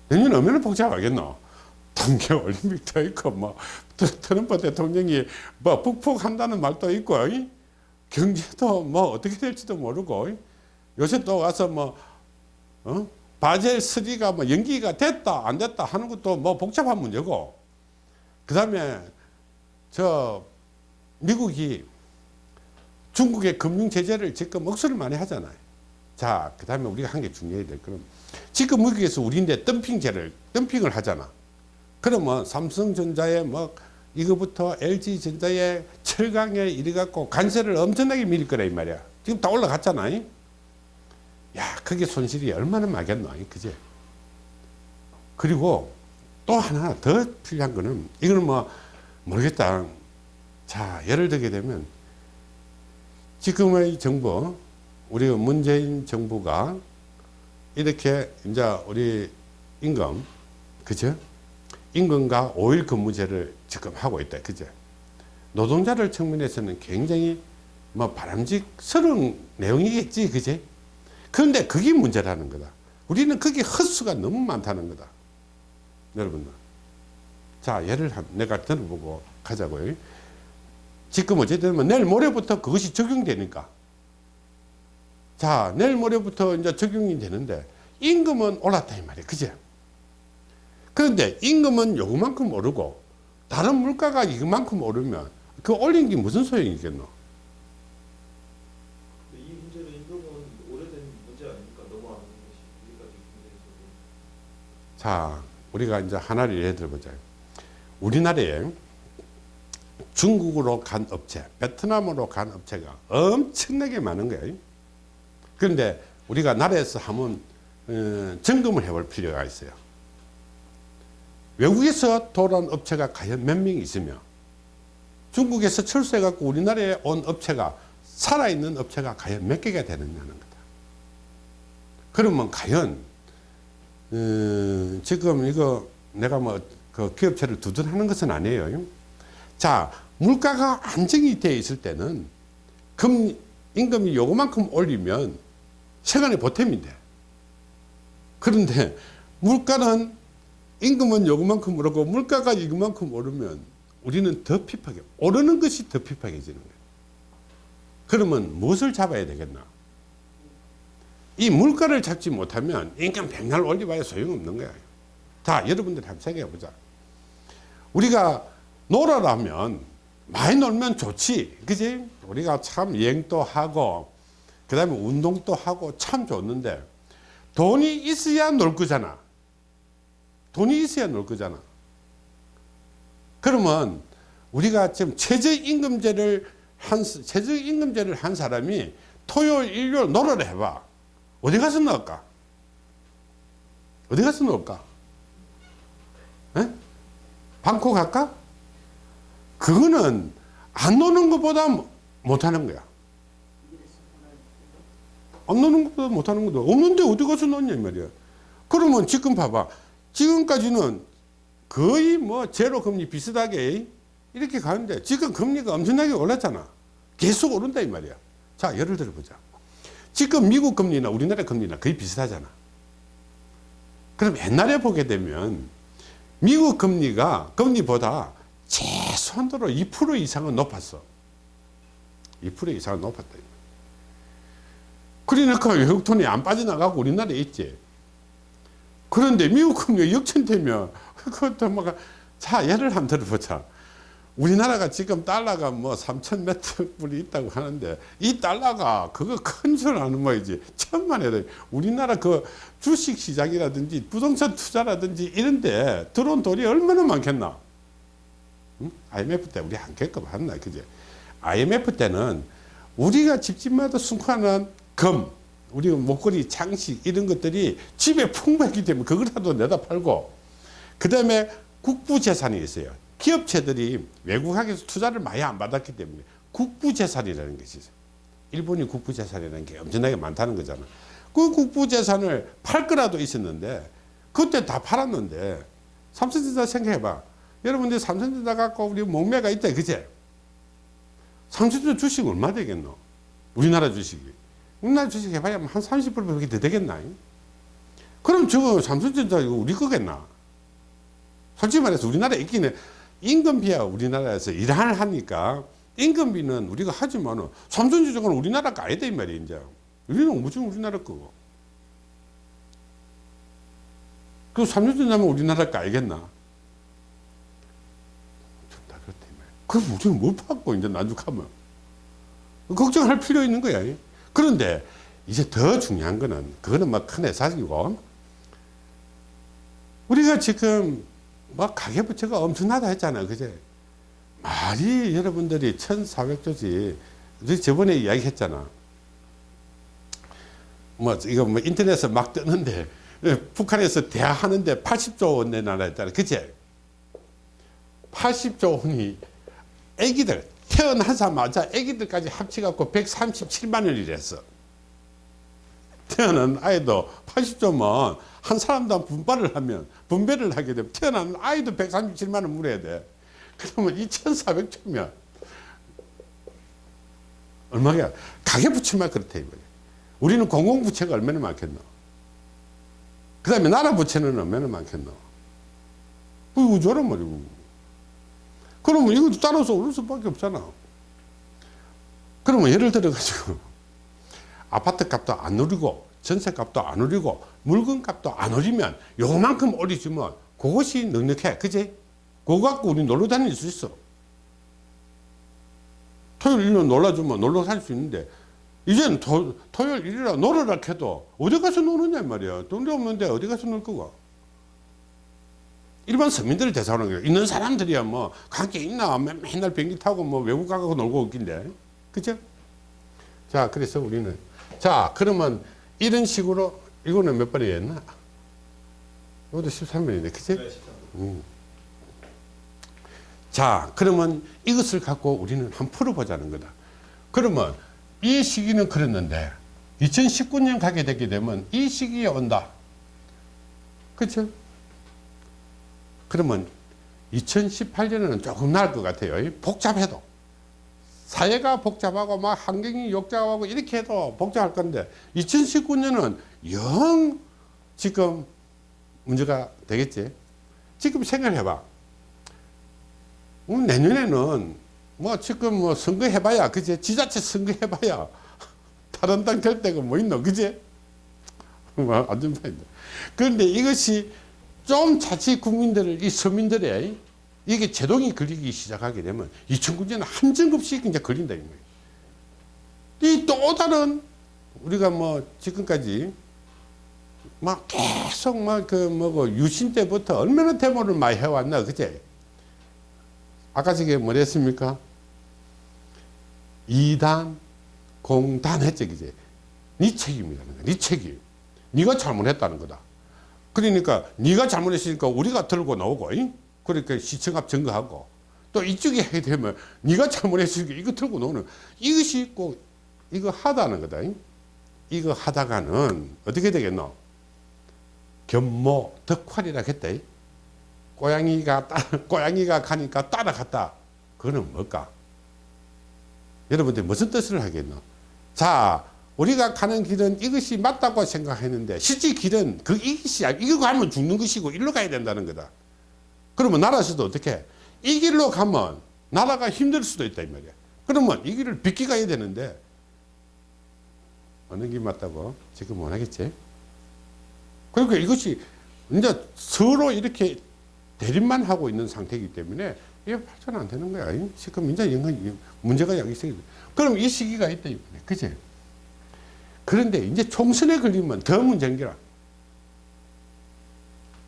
내년에 얼마나 복잡하겠노? 동계 올림픽도 있고 뭐 트- 트럼프 대통령이 뭐 북폭한다는 말도 있고 이? 경제도 뭐 어떻게 될지도 모르고 이? 요새 또 와서 뭐 어? 바젤 3가 뭐 연기가 됐다 안 됐다 하는 것도 뭐 복잡한 문제고 그 다음에 저 미국이 중국의 금융 제재를 지금 억수를 많이 하잖아요. 자, 그 다음에 우리가 한 게 중요해야 될 거는 지금 미국에서 우리인데 덤핑제를 덤핑을 하잖아. 그러면 삼성전자에 뭐 이거부터 LG전자에 철강에 이래 갖고 관세를 엄청나게 밀 거라 이 말이야. 지금 다 올라갔잖아. 야, 그게 손실이 얼마나 많겠노, 그제? 그리고 또 하나 더 필요한 거는 이거는 뭐 모르겠다. 자, 예를 들게 되면 지금의 정부, 우리 문재인 정부가 이렇게 이제 우리 임금, 그죠? 임금과 5일 근무제를 지금 하고 있다. 그죠? 노동자들 측면에서는 굉장히 뭐 바람직스러운 내용이겠지. 그지? 그런데 그게 문제라는 거다. 우리는 그게 헛수가 너무 많다는 거다. 여러분들. 자 예를 한- 내가 들어보고 가자고요 지금 어쨌든 뭐 내일 모레부터 그것이 적용되니까. 자 내일 모레부터 이제 적용이 되는데 임금은 올랐다 이 말이에요. 그제? 그런데 임금은 요만큼 오르고 다른 물가가 이만큼 오르면 그 올린 게 무슨 소용이겠노? 근데 이 문제는 임금은 오래된 문제 아닙니까? 넘어가는 것이. 우리까지 국내에서도 자, 우리가 이제 하나를 예를 들어보자. 우리나라에 중국으로 간 업체, 베트남으로 간 업체가 엄청나게 많은 거예요. 그런데 우리가 나라에서 한번 어, 점검을 해볼 필요가 있어요. 외국에서 돌아온 업체가 과연 몇 명 있으며 중국에서 철수해갖고 우리나라에 온 업체가 살아있는 업체가 과연 몇 개가 되느냐는 거다. 그러면 과연 음, 지금 이거 내가 뭐 그 기업체를 두둔하는 것은 아니에요. 자, 물가가 안정이 되어 있을 때는 금, 임금이 요거만큼 올리면 세간의 보탬이 돼. 그런데 물가는 임금은 요거만큼 오르고 물가가 이거만큼 오르면 우리는 더 핍하게, 오르는 것이 더 핍하게지는 거예요. 그러면 무엇을 잡아야 되겠나? 이 물가를 잡지 못하면 임금 백날 올려봐야 소용없는 거야. 자, 여러분들 한번 생각해 보자. 우리가 놀아라면 많이 놀면 좋지. 그지? 우리가 참 여행도 하고, 그 다음에 운동도 하고 참 좋는데, 돈이 있어야 놀 거잖아. 돈이 있어야 놀 거잖아. 그러면 우리가 지금 최저임금제를 한, 최저임금제를 한 사람이 토요일, 일요일 놀아라 해봐. 어디 가서 넣을까? 어디 가서 넣을까? 에? 방콕 갈까? 그거는 안 노는 것보다 못하는 거야. 안 노는 것보다 못하는 것도 없는데 어디 가서 이 말이야. 그러면 지금 봐봐. 지금까지는 거의 뭐 제로 금리 비슷하게 이렇게 가는데 지금 금리가 엄청나게 올랐잖아. 계속 오른다 이 말이야. 자, 예를 들어 보자. 지금 미국 금리나 우리나라 금리나 거의 비슷하잖아. 그럼 옛날에 보게 되면 미국 금리가 금리보다 최소한도로 2% 이상은 높았어. 2% 이상은 높았다. 그러니까 외국 돈이 안 빠져나가고 우리나라에 있지. 그런데 미국 금리가 역전되면 그것도 뭐가 자 예를 한번 들어보자. 우리나라가 지금 달러가 뭐 3천 몇 불이 있다고 하는데 이 달러가 그거 큰 줄 아는 모이지. 천만 해도 우리나라 그 주식 시장이라든지 부동산 투자라든지 이런데 들어온 돈이 얼마나 많겠나? 응? IMF 때 우리 한 겪어 봤나 그제 IMF 때는 우리가 집집마다 순환한 금 우리 목걸이 장식 이런 것들이 집에 풍부했기 때문에 그거라도 내다 팔고 그 다음에 국부재산이 있어요 기업체들이 외국학에서 투자를 많이 안 받았기 때문에 국부재산이라는 것이 있어요. 일본이 국부재산이라는 게 엄청나게 많다는 거잖아. 그 국부재산을 팔 거라도 있었는데 그때 다 팔았는데 삼성전자 생각해봐. 여러분들 삼성전자 갖고 우리 목매가 있다 그제? 삼성전자 주식 얼마 되겠노? 우리나라 주식이. 우리나라 주식 해봐야 한 30%밖에 더 되겠나? 그럼 저거 삼성전자 이거 우리 거겠나? 솔직히 말해서 우리나라에 있기는 임금비야 우리나라에서 일을 하니까 임금비는 우리가 하지만은 삼성전자는 우리나라 거 아니다 이 말이야 이제. 우리는 무슨 우리나라 거고. 그 삼성전자면 우리나라 거 알겠나? 다 그렇다 이 말이야. 그럼 우리는 못 받고 이제 난죽하면? 걱정할 필요 있는 거야 그런데 이제 더 중요한 거는 그거는 뭐큰 회사이고 우리가 지금 뭐 가계부채가 엄청나다 했잖아요. 그제? 말이 여러분들이 1400조지. 우리 저번에 이야기 했잖아. 뭐, 이거 뭐 인터넷에 막 뜨는데, 예, 북한에서 대하하는데 80조 원 내놔라 했잖아. 그제? 80조 원이 애기들, 태어나자마자 애기들까지 합쳐갖고 137만 원이랬어. 태어난 아이도 80조면 한 사람당 분발을 하면 분배를 하게 되면 태어난 아이도 137만 원 물어야 돼. 그러면 2,400조면 얼마야? 가계 부채만 그렇다 이거야. 우리는 공공 부채가 얼마나 많겠노? 그 다음에 나라 부채는 얼마나 많겠노? 그 우주란 말이고. 그러면 이것도 따라서 오를 수밖에 없잖아. 그러면 예를 들어 가지고 아파트 값도 안 오르고 전세 값도 안 오르고 물건 값도 안 오르면 요만큼 오르지만 그것이 넉넉해. 그지? 그거 갖고 우리 놀러 다닐 수 있어. 토요일 일요일 놀러주면 놀러 살 수 있는데 이제는 토, 토요일 일요일 놀으라 해도 어디 가서 노느냐 말이야. 돈도 없는데 어디 가서 놀 거가. 일반 대사하는 거야. 있는 사람들이야 뭐 관계 있나 맨- 맨날 비행기 타고 뭐 외국 가고 놀고 있긴데 그죠? 자 그래서 우리는 자 그러면 이런 식으로 이거는 몇 번이었나? 이것도 13번인데 그치? 네, 시작. 자 그러면 이것을 갖고 우리는 한번 풀어보자는 거다 그러면 이 시기는 그랬는데 2019년 가게 되게 되면 이 시기에 온다 그쵸 그러면 2018년에는 조금 나을 것 같아요 복잡해도 사회가 복잡하고 막 환경이 역잡하고 이렇게 해도 복잡할 건데 2019년은 영 지금 문제가 되겠지? 지금 생각해봐. 음, 내년에는 뭐 지금 뭐 선거 해봐야 그제 지자체 선거 해봐야 다른 당 결대가 뭐 있노 그제 뭐 완전 파인데. 그런데 이것이 좀 자칫 국민들을 이 서민들의 이게 제동이 걸리기 시작하게 되면 2009년에 한 점급씩 이제 걸린다 이 말이에요. 이 또 다른 우리가 뭐 지금까지 막 계속 막 그 뭐고 유신 때부터 얼마나 데모를 많이 해왔나 그제 아까 저게 뭐랬습니까? 이단 공단 했죠 그제 네 책임이라는 거야 네 책임 네가 잘못했다는 거다 그러니까 네가 잘못했으니까 우리가 들고 나오고 잉? 그러니까 시청 앞 증거하고 또 이쪽에 하게 되면 네가 잘못했으니까 이거 들고 나오는 이것이 꼭 이거 하다는 거다. 잉? 이거 하다가는 어떻게 되겠노? 견모 덕활이라 했다. 잉? 고양이가 따, 고양이가 가니까 따라갔다. 그거는 뭘까? 여러분들 무슨 뜻을 하겠노? 자 우리가 가는 길은 이것이 맞다고 생각했는데 실제 길은 그 이것이 아니- 이거 가면 죽는 것이고 일로 가야 된다는 거다 그러면 나라에서도 어떻게 이 길로 가면 나라가 힘들 수도 있다 이 말이야 그러면 이 길을 비키 가야 되는데 어느 길 맞다고 지금 원하겠지 그러니까 이것이 이제 서로 이렇게 대립만 하고 있는 상태이기 때문에 이게 발전 안 되는 거야. 지금 이제 문제가 양기성이 그럼 이 시기가 있다 이거네. 그지? 그런데 이제 총선에 걸리면 더 문제인기라.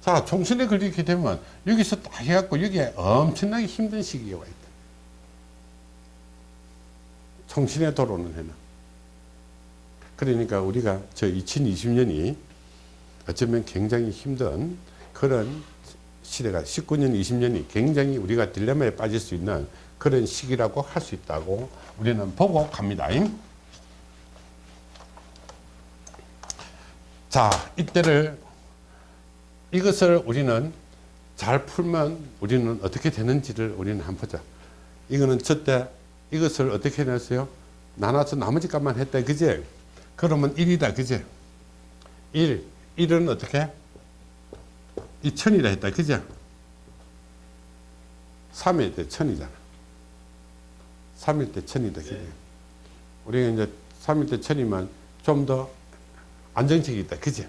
자, 총선에 걸리게 되면 여기서 딱 해갖고 여기에 엄청나게 힘든 시기가 와 있다. 총선에 들어오는 해는. 그러니까 우리가 저 2020년이 어쩌면 굉장히 힘든 그런 시대가 19년, 20년이 굉장히 우리가 딜레마에 빠질 수 있는 그런 시기라고 할 수 있다고 우리는 보고 갑니다. 자, 이때를 이것을 우리는 잘 풀면 우리는 어떻게 되는지를 우리는 한번 보자. 이거는 저때 이것을 어떻게 냈어요? 나눠서 나머지 값만 했다. 그제? 그러면 1이다. 그제? 1. 1은 어떻게? 이 천이라 했다. 그죠? 3일 때 천이잖아. 3일 때 천이다. 그죠? 우리가 이제 3일 때 천이면 좀 더 안정적이 있다. 그죠?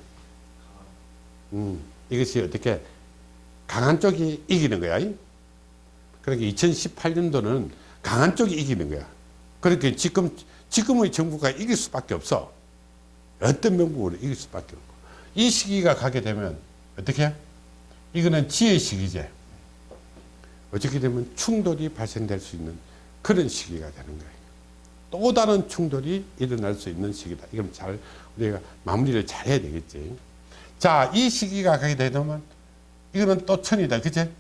음, 이것이 어떻게 강한 쪽이 이기는 거야. 그러니까 2018년도는 강한 쪽이 이기는 거야. 그렇게 지금, 지금의 정부가 이길 수밖에 없어. 어떤 명분으로 이길 수밖에 없고. 이 시기가 가게 되면 어떻게? 이거는 지혜 시기제. 어떻게 되면 충돌이 발생될 수 있는 그런 시기가 되는 거예요. 또 다른 충돌이 일어날 수 있는 시기다. 이건 잘 우리가 마무리를 잘 해야 되겠지. 자, 이 시기가 가게 되면 이거는 또 천이다. 그제?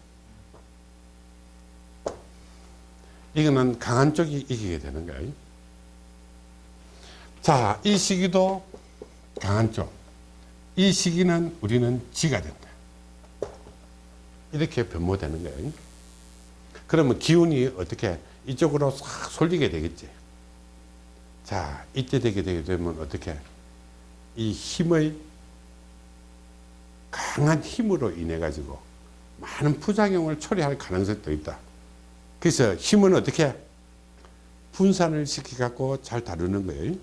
이거는 강한 쪽이 이기게 되는 거예요. 자, 이 시기도 강한 쪽. 이 시기는 우리는 지가 된다. 이렇게 변모되는 거예요. 그러면 기운이 어떻게 이쪽으로 싹 쏠리게 되겠지. 자, 이때 되게 되면 어떻게 이 힘의 강한 힘으로 인해 가지고 많은 부작용을 초래할 가능성도 있다. 그래서 힘은 어떻게 분산을 시켜 갖고 잘 다루는 거예요.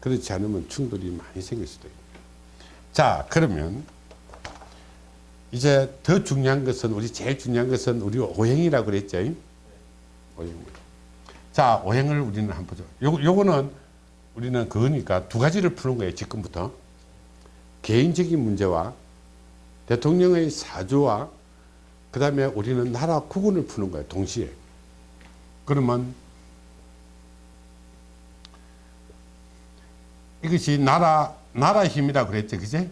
그렇지 않으면 충돌이 많이 생길 수도 있고. 자, 그러면 이제 더 중요한 것은 우리 제일 중요한 것은 우리 오행이라고 그랬죠. 오행. 자, 오행을 우리는 한번 보죠. 요 요거는 우리는 그거니까 두 가지를 푸는 거예요. 지금부터. 개인적인 문제와 대통령의 사주와 그 다음에 우리는 나라 구군을 푸는 거예요. 동시에. 그러면 이것이 나라 나라 힘이라 그랬죠, 그제?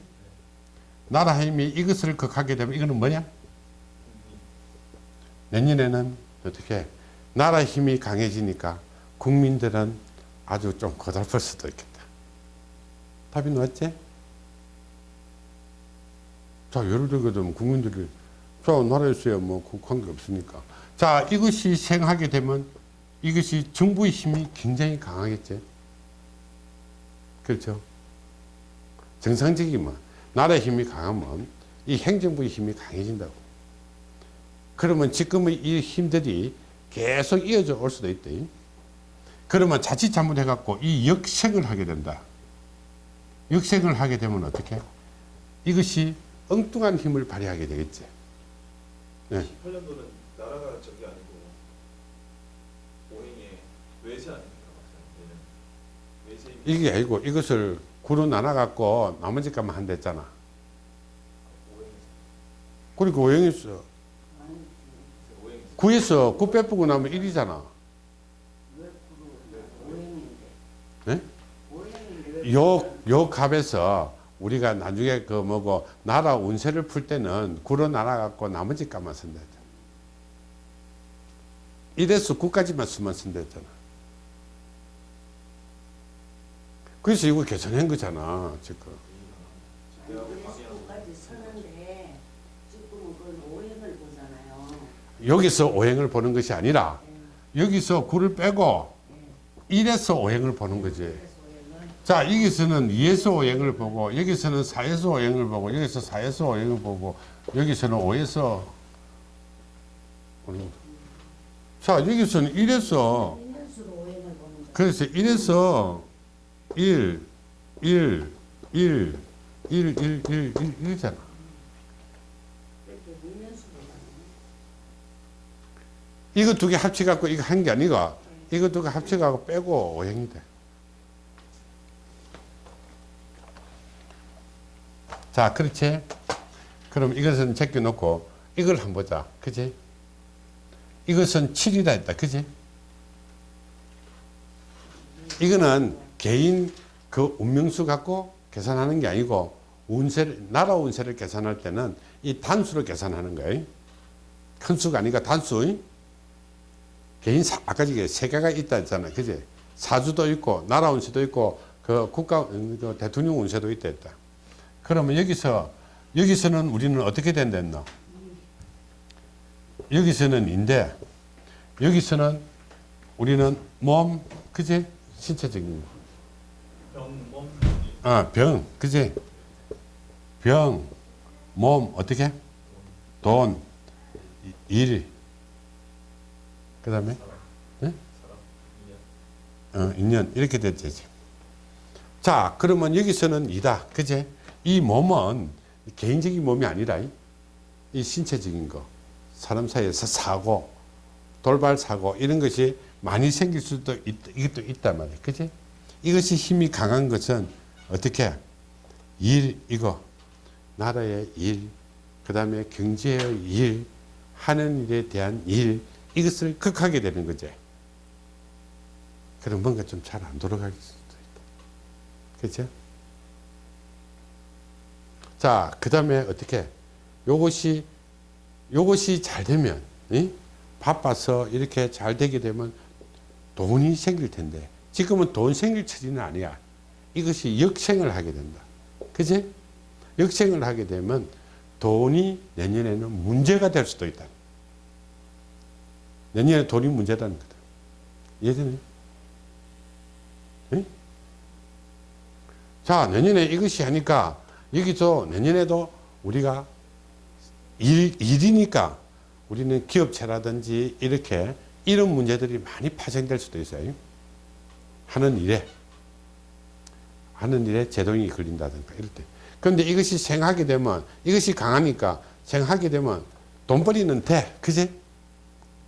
나라 힘이 이것을 극하게 되면 이거는 뭐냐? 내년에는 어떻게 나라 힘이 강해지니까 국민들은 아주 좀 고달플 수도 있겠다. 답이 나왔지? 자, 예를 들면 국민들이 자, 나라에서야 뭐 관계 없으니까. 자, 이것이 생하게 되면 이것이 정부의 힘이 굉장히 강하겠지. 그렇죠? 정상적이면 나라의 힘이 강하면 이 행정부의 힘이 강해진다고. 그러면 지금의 이 힘들이 계속 이어져 올 수도 있다. 그러면 자칫 잘못해 갖고 이 역생을 하게 된다. 역생을 하게 되면 어떻게? 이것이 엉뚱한 힘을 발휘하게 되겠지. 네. 18년도는 나라가 적이 아니고 오행의 외세 아닙니까? 외세 이게 아니고 이것을 구로 나눠갖고 나머지 값만 한댔잖아. 그리고 오행에서 아니 오행에서 구에서 구 빼쁘고 나면 1이잖아. 왜 구로 오행인데 네? 왜 요, 요 값에서 우리가 나중에 그 뭐고 나라 운세를 풀 때는 구로 나눠갖고 나머지 값만 쓴다 했잖아. 1에서 9까지만 수만 쓴다 했잖아. 그래서 이거 계산한 거잖아, 지금. 여기서 오행을 보는 것이 아니라 네. 여기서 구를 빼고 네. 1에서 오행을 보는 거지. 자, 여기서는 2에서 오행을 보고, 여기서는 4에서 오행을 보고, 여기서 4에서 오행을 보고, 여기서는 5에서 오는 거. 자, 여기서는 1에서, 인연수로 오행을 보는 거. 그래서 1에서 1, 1, 1, 1, 1, 1, 1, 1이잖아. 이렇게 인연수로 가는 이거 두 개 합쳐갖고 이거 한 게 아니고, 이거 두 개 합쳐갖고 빼고 오행이 돼. 자, 그렇지? 그럼 이것은 제껴놓고 이걸 한번 보자. 그지? 이것은 7이라 했다. 그지? 이거는 개인 그 운명수 갖고 계산하는 게 아니고 운세를, 나라 운세를 계산할 때는 이 단수로 계산하는 거예요. 큰 수가 아니라 단수. 개인 사, 아까 세 개가 있다 했잖아. 그지? 사주도 있고, 나라 운세도 있고, 그 국가, 음, 그 대통령 운세도 있다 했다. 그러면 여기서, 여기서는 우리는 어떻게 된다 했노? 여기서는 인데, 여기서는 우리는 몸, 그지? 신체적인 거. 병몸 아, 병, 그지? 병, 몸, 어떻게? 돈, 이- 일, 그 다음에, 인연 어, 인연, 이렇게 됐지. 자, 그러면 여기서는 이다. 그지? 이 몸은 개인적인 몸이 아니라, 이- 이 신체적인 거, 사람 사이에서 사고, 돌발 사고, 이런 것이 많이 생길 수도 있, 이것도 있단 말이야. 그지? 이것이 힘이 강한 것은 어떻게? 일, 이거. 나라의 일, 그 다음에 경제의 일, 하는 일에 대한 일, 이것을 극하게 되는 거지. 그럼 뭔가 좀 잘 안 돌아갈 수도 있다. 그렇죠? 자, 그 다음에 어떻게? 요것이, 요것이 잘 되면, 이? 바빠서 이렇게 잘 되게 되면 돈이 생길 텐데, 지금은 돈 생길 처지는 아니야. 이것이 역생을 하게 된다. 그지? 역생을 하게 되면 돈이 내년에는 문제가 될 수도 있다. 내년에 돈이 문제라는 거다. 이해되네? 예? 자, 내년에 이것이 하니까 여기서 내년에도 우리가 일, 일이니까 우리는 기업체라든지 이렇게 이런 문제들이 많이 파생될 수도 있어요. 하는 일에 하는 일에 제동이 걸린다든가 이럴 때. 그런데 이것이 생하게 되면 이것이 강하니까 생하게 되면 돈벌이는 돼. 그지?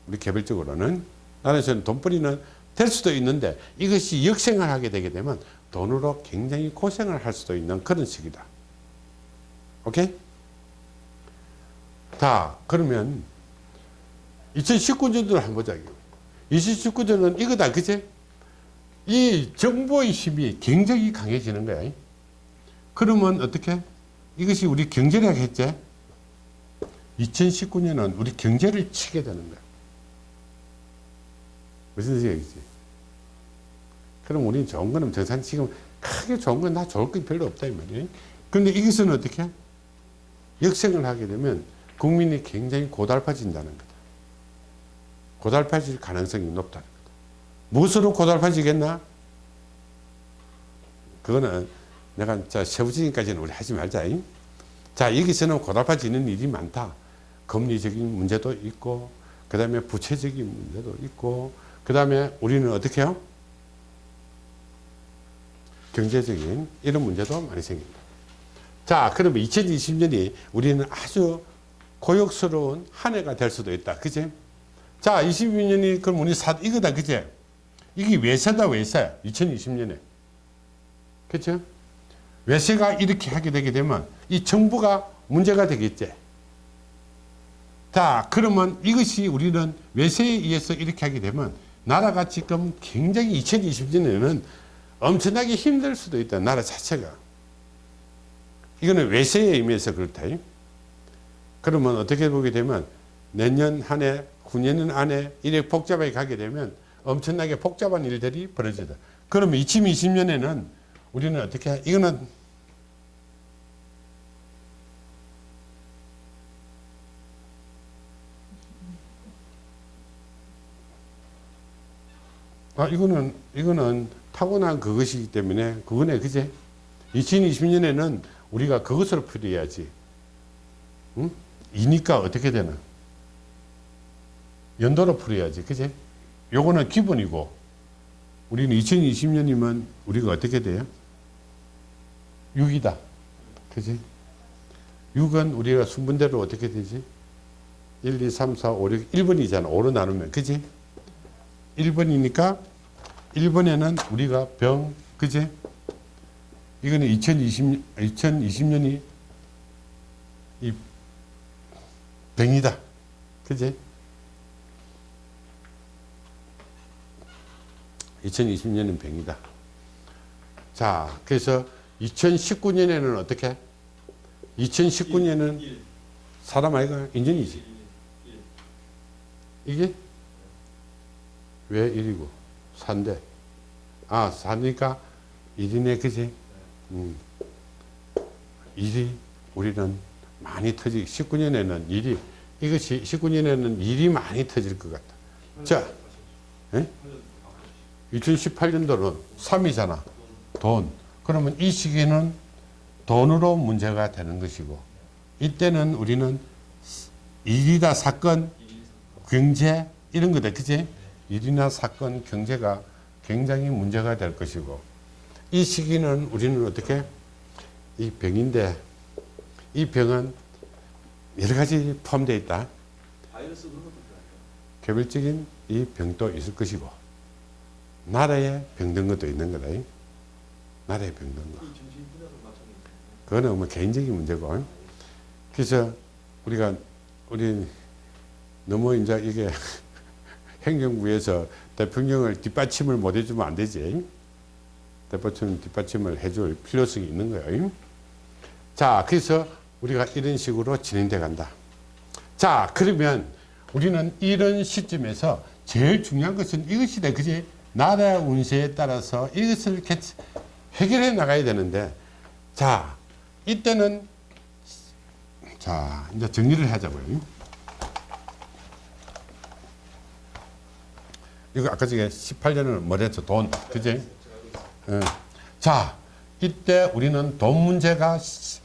우리 개별적으로는 나는 저는 돈벌이는 될 수도 있는데 이것이 역생을 하게 되게 되면 돈으로 굉장히 고생을 할 수도 있는 그런 시기다. 오케이? 자, 그러면 2019년도를 한번 보자. 2019년은 이거다. 그지? 이 정보의 힘이 굉장히 강해지는 거야. 그러면 어떻게? 이것이 우리 경제력 했지? 2019년은 우리 경제를 치게 되는 거야. 무슨 얘기지? 그럼 우리는 좋은 거는 정상 지금 크게 좋은 건나 좋을 게 별로 없다 이 말이에요. 근데 이것은 어떻게? 역생을 하게 되면 국민이 굉장히 고달파진다는 거다. 고달파질 가능성이 높다는 거다. 무엇으로 고달파지겠나? 그거는 내가 자 세부적인까지는 우리 하지 말자. 잉? 자 여기서는 고달파지는 일이 많다. 금리적인 문제도 있고 그 다음에 부채적인 문제도 있고 그 다음에 우리는 어떻게 해요? 경제적인 이런 문제도 많이 생깁니다. 자, 그러면 2020년이 우리는 아주 고역스러운 한 해가 될 수도 있다. 그지? 자, 22년이 그럼 우리 사, 이거다. 그지? 이게 외세다, 외세. 2020년에. 그죠? 외세가 이렇게 하게 되게 되면 이 정부가 문제가 되겠지. 자, 그러면 이것이 우리는 외세에 의해서 이렇게 하게 되면 나라가 지금 굉장히 2020년에는 엄청나게 힘들 수도 있다. 나라 자체가. 이거는 외세에 의미에서 그렇다. 그러면 어떻게 보게 되면 내년 한 해, 후년 안에 이래 복잡하게 가게 되면 엄청나게 복잡한 일들이 벌어지다. 그러면 2020년에는 우리는 어떻게, 해? 이거는 아, 이거는, 이거는 타고난 그것이기 때문에, 그거네, 그제? 2020년에는 우리가 그것을 풀어야지. 응? 이니까 어떻게 되나? 연도로 풀어야지. 그제? 요거는 기본이고, 우리는 2020년이면 우리가 어떻게 돼요? 6이다. 그지? 6은 우리가 순분대로 어떻게 되지? 1, 2, 3, 4, 5, 6, 1번이잖아. 5로 나누면. 그지? 1번이니까 1번에는 우리가 병, 그제? 이거는 2020, 2020년이 이 병이다. 그제? 2020년은 병이다. 자, 그래서 2019년에는 어떻게? 2019년은 일, 사람 아이가 일. 이게 왜 1이고 4인데 아 4니까 1이네 그지 음. 1이 우리는 많이 터지 19년에는 일이 이것이 19년에는 일이 많이 터질 것 같다 자 예? 2018년도는 3이잖아. 돈. 그러면 이 시기는 돈으로 문제가 되는 것이고 이때는 우리는 일이다 사건 경제 이런 거다. 그지 일이나 사건 경제가 굉장히 문제가 될 것이고 이 시기는 우리는 어떻게? 이 병인데 이 병은 여러 가지 포함되어 있다. 개별적인 이 병도 있을 것이고 나라에 병든 것도 있는 거다. 나라에 병든 거. 그거는 뭐 개인적인 문제고. 그래서 우리가 우리 너무 이제 이게 행정부에서 대통령을 뒷받침을 못 해주면 안 되지 대통령 뒷받침을 해줄 필요성이 있는 거예요. 자 그래서 우리가 이런 식으로 진행돼 간다. 자 그러면 우리는 이런 시점에서 제일 중요한 것은 이것이다. 그지? 나라 운세에 따라서 이것을 개- 해결해 나가야 되는데 자 이때는 자 이제 정리를 하자고요. 이거 아까 저게 18년을 뭐랬죠 돈 그지 예. 자 이때 우리는 돈 문제가 시-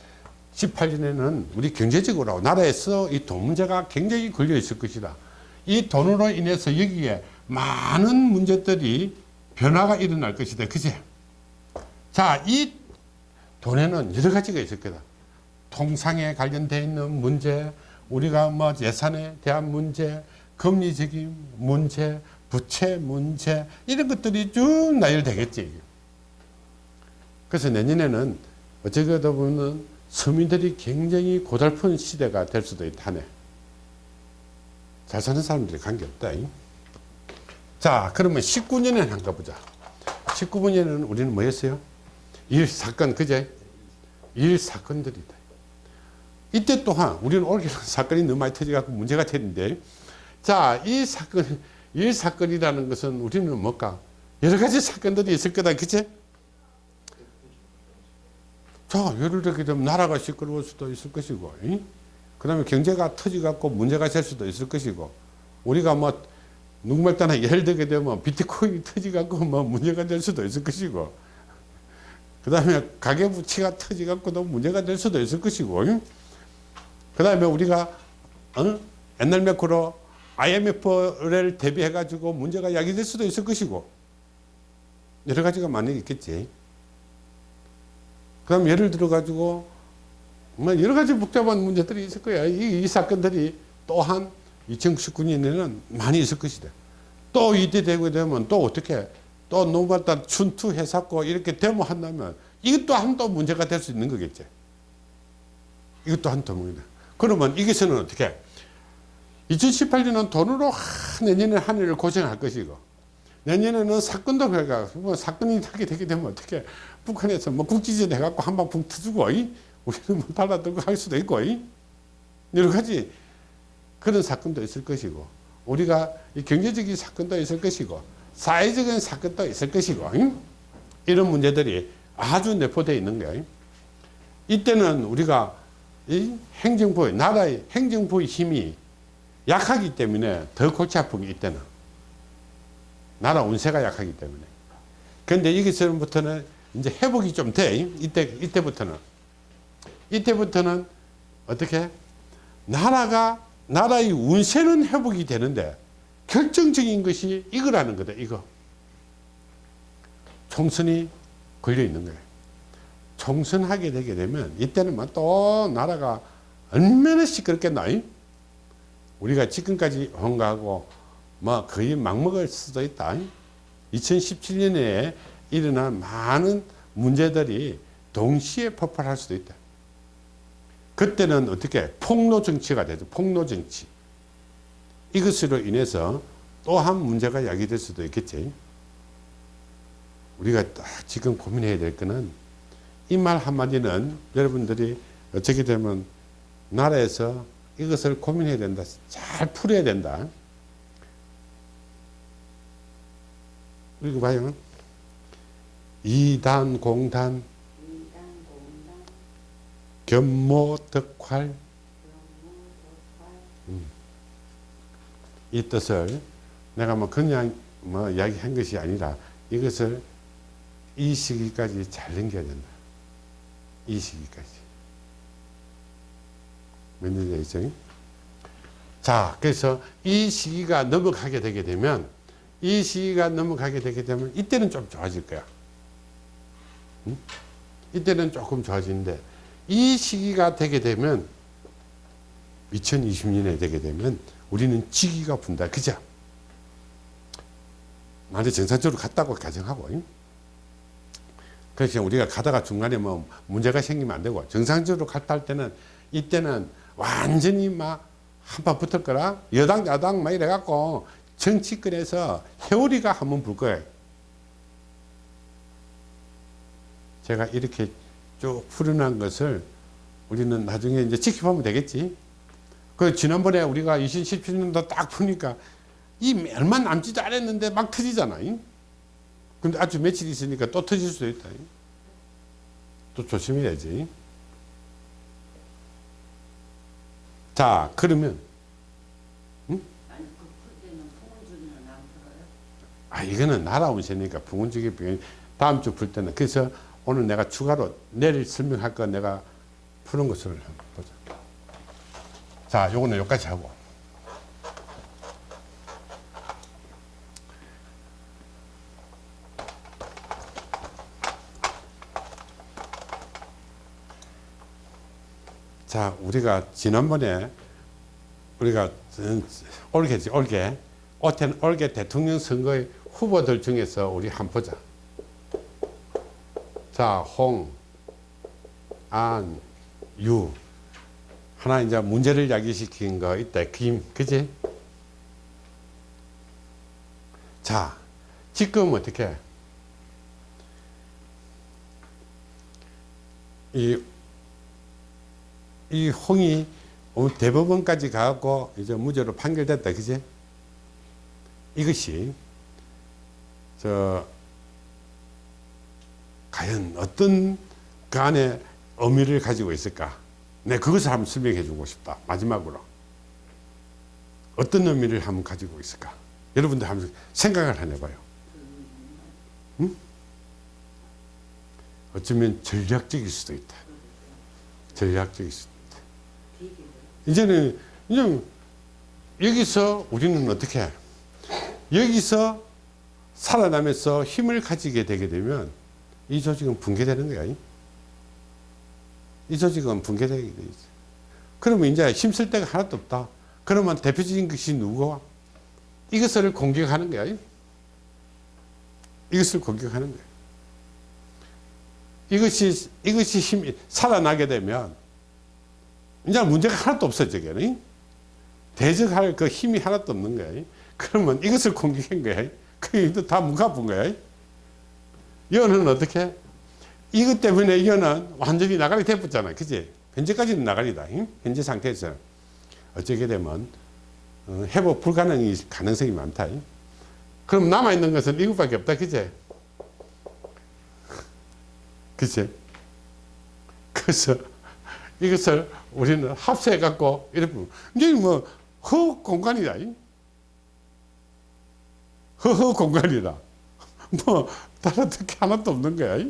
18년에는 우리 경제적으로 나라에서 이 돈 문제가 굉장히 걸려 있을 것이다. 이 돈으로 인해서 여기에 많은 문제들이 변화가 일어날 것이다. 그제? 자, 이 돈에는 여러 가지가 있을 거다. 통상에 관련되어 있는 문제, 우리가 뭐 예산에 대한 문제, 금리적인 문제, 부채 문제, 이런 것들이 쭉 나열되겠지. 그래서 내년에는 어쩌다 보면 서민들이 굉장히 고달픈 시대가 될 수도 있다네. 잘 사는 사람들이 관계없다. 잉? 자, 그러면 19년에 한가 보자. 19년에는 우리는 뭐였어요? 일 사건, 그제? 일 사건들이다. 이때 또한 우리는 올해 사건이 너무 많이 터져갖고 문제가 되는데, 자, 이 사건, 일 사건이라는 것은 우리는 뭘까? 여러 가지 사건들이 있을 거다, 그제? 자, 예를 들게 되면 나라가 시끄러울 수도 있을 것이고, 그 다음에 경제가 터져갖고 문제가 될 수도 있을 것이고, 우리가 뭐, 누구말 따나 예를 들게 되면 비트코인이 터져갖고 뭐 문제가 될 수도 있을 것이고, 그 다음에 가계부채가 터져갖고도 문제가 될 수도 있을 것이고, 그 다음에 우리가, 어? 옛날 매크로 IMF를 대비해 가지고 문제가 야기될 수도 있을 것이고, 여러 가지가 많이 있겠지. 그럼 예를 들어 가지고 뭐 여러 가지 복잡한 문제들이 있을 거야. 이, 이 사건들이 또한 2019년에는 많이 있을 것이다. 또 이때 되고 되면 또 어떻게 또 노마다 춘투해갖고 이렇게 데모한다면 이것도 한 또 문제가 될 수 있는 거겠지. 이것도 한또 문제다. 그러면 이것은 어떻게 2018년은 돈으로 하, 내년에 한 해를 고생할 것이고 내년에는 사건도 해가 뭐 사건이 하게 되게 되면 어떻게 북한에서 뭐 국지전 해갖고 한방붕 터주고 이? 우리는 뭐 달라들고 할 수도 있고 이? 여러 가지 그런 사건도 있을 것이고 우리가 이 경제적인 사건도 있을 것이고 사회적인 사건도 있을 것이고 이? 이런 문제들이 아주 내포되어 있는 거예요. 이때는 우리가 이 행정부의 나라의 행정부의 힘이 약하기 때문에 더 골치 아픈 게 이때는 나라 운세가 약하기 때문에. 근데 여기서부터는 이제 회복이 좀 돼. 이때, 이때부터는. 이때부터는 어떻게? 나라가, 나라의 운세는 회복이 되는데 결정적인 것이 이거라는 거다, 이거. 총선이 걸려 있는 거예요. 총선하게 되게 되면 이때는 뭐 또 나라가 얼마나 시끄럽겠나. 우리가 지금까지 온 거하고 뭐 거의 막먹을 수도 있다. 2017년에 일어난 많은 문제들이 동시에 폭발할 수도 있다. 그때는 어떻게 폭로 정치가 되죠. 폭로 정치. 이것으로 인해서 또한 문제가 야기될 수도 있겠지. 우리가 딱 지금 고민해야 될 거는 이 말 한마디는 여러분들이 어떻게 되면 나라에서 이것을 고민해야 된다. 잘 풀어야 된다. 이거 봐요. 이단 공단 견모 덕활 독발 이 뜻을 내가 뭐 그냥 뭐 이야기한 것이 아니라 이것을 이 시기까지 잘 넘겨야 된다. 이 시기까지. 몇 년이야, 이제? 자, 그래서 이 시기가 넘어가게 되게 되면 이 시기가 넘어가게 되게 되면 이때는 좀 좋아질 거야. 응? 이때는 조금 좋아지는데 이 시기가 되게 되면 2020년에 되게 되면 우리는 지기가 분다. 그죠? 만약 정상적으로 갔다고 가정하고. 응? 그래서 우리가 가다가 중간에 뭐 문제가 생기면 안 되고 정상적으로 갔다 할 때는 이때는 완전히 막 한판 붙을 거라 여당 야당 막 이래갖고 정치권에서 회오리가 한번 불 거예요. 제가 이렇게 쭉 풀어난 것을 우리는 나중에 이제 지켜보면 되겠지. 그 지난번에 우리가 2017년도 딱 푸니까 이 얼마 남지도 않았는데 막 터지잖아. 잉? 근데 아주 며칠 있으니까 또 터질 수도 있다. 잉? 또 조심해야지. 자, 그러면 풀어요? 아 이거는 나라 운세니까 부분적인 병 다음 주 풀 때는 그래서 오늘 내가 추가로 내일 설명할 거 내가 푸는 것을 보자. 자, 요거는 여기까지 하고. 자, 우리가 지난번에 우리가 올게지, 올게. 올해 올게 대통령 선거의 후보들 중에서 우리 한번 보자. 자, 홍, 안, 유. 하나 이제 문제를 야기시킨 거 있다. 김, 그지? 자, 지금 어떻게? 이, 이 홍이 대법원까지 가고 이제 무죄로 판결됐다. 그지? 이것이 저 과연 어떤 그 안에 의미를 가지고 있을까? 내 그것을 한번 설명해 주고 싶다. 마지막으로. 어떤 의미를 한번 가지고 있을까? 여러분들 한번 생각을 해봐요. 응? 어쩌면 전략적일 수도 있다. 전략적일 수도 있다. 이제는, 이제 여기서 우리는 어떻게 해? 여기서 살아나면서 힘을 가지게 되게 되면 이 조직은 붕괴되는 거야. 이 조직은 붕괴되게 돼 있어. 그러면 이제 힘쓸 데가 하나도 없다. 그러면 대표적인 것이 누구와? 이것을 공격하는 거야. 이것을 공격하는 거야. 이것이, 이것이 힘이 살아나게 되면 이제 문제가 하나도 없어지게. 대적할 그 힘이 하나도 없는 거야. 그러면 이것을 공격한 거야. 그게 다 무가본 거야. 이거는 어떻게? 이것 때문에 이거는 완전히 나가리 돼버렸잖아. 그지? 현재까지는 나가리다. 응? 현재 상태에서. 어쩌게 되면, 어, 회복 불가능이 가능성이 많다. 응? 그럼 남아있는 것은 이것밖에 없다. 그지? 그지? 그래서 이것을 우리는 합세해갖고, 이렇게, 이제 뭐, 허 공간이다. 응? 허허 공간이다. 뭐 다른 특히 하나도 없는 거야.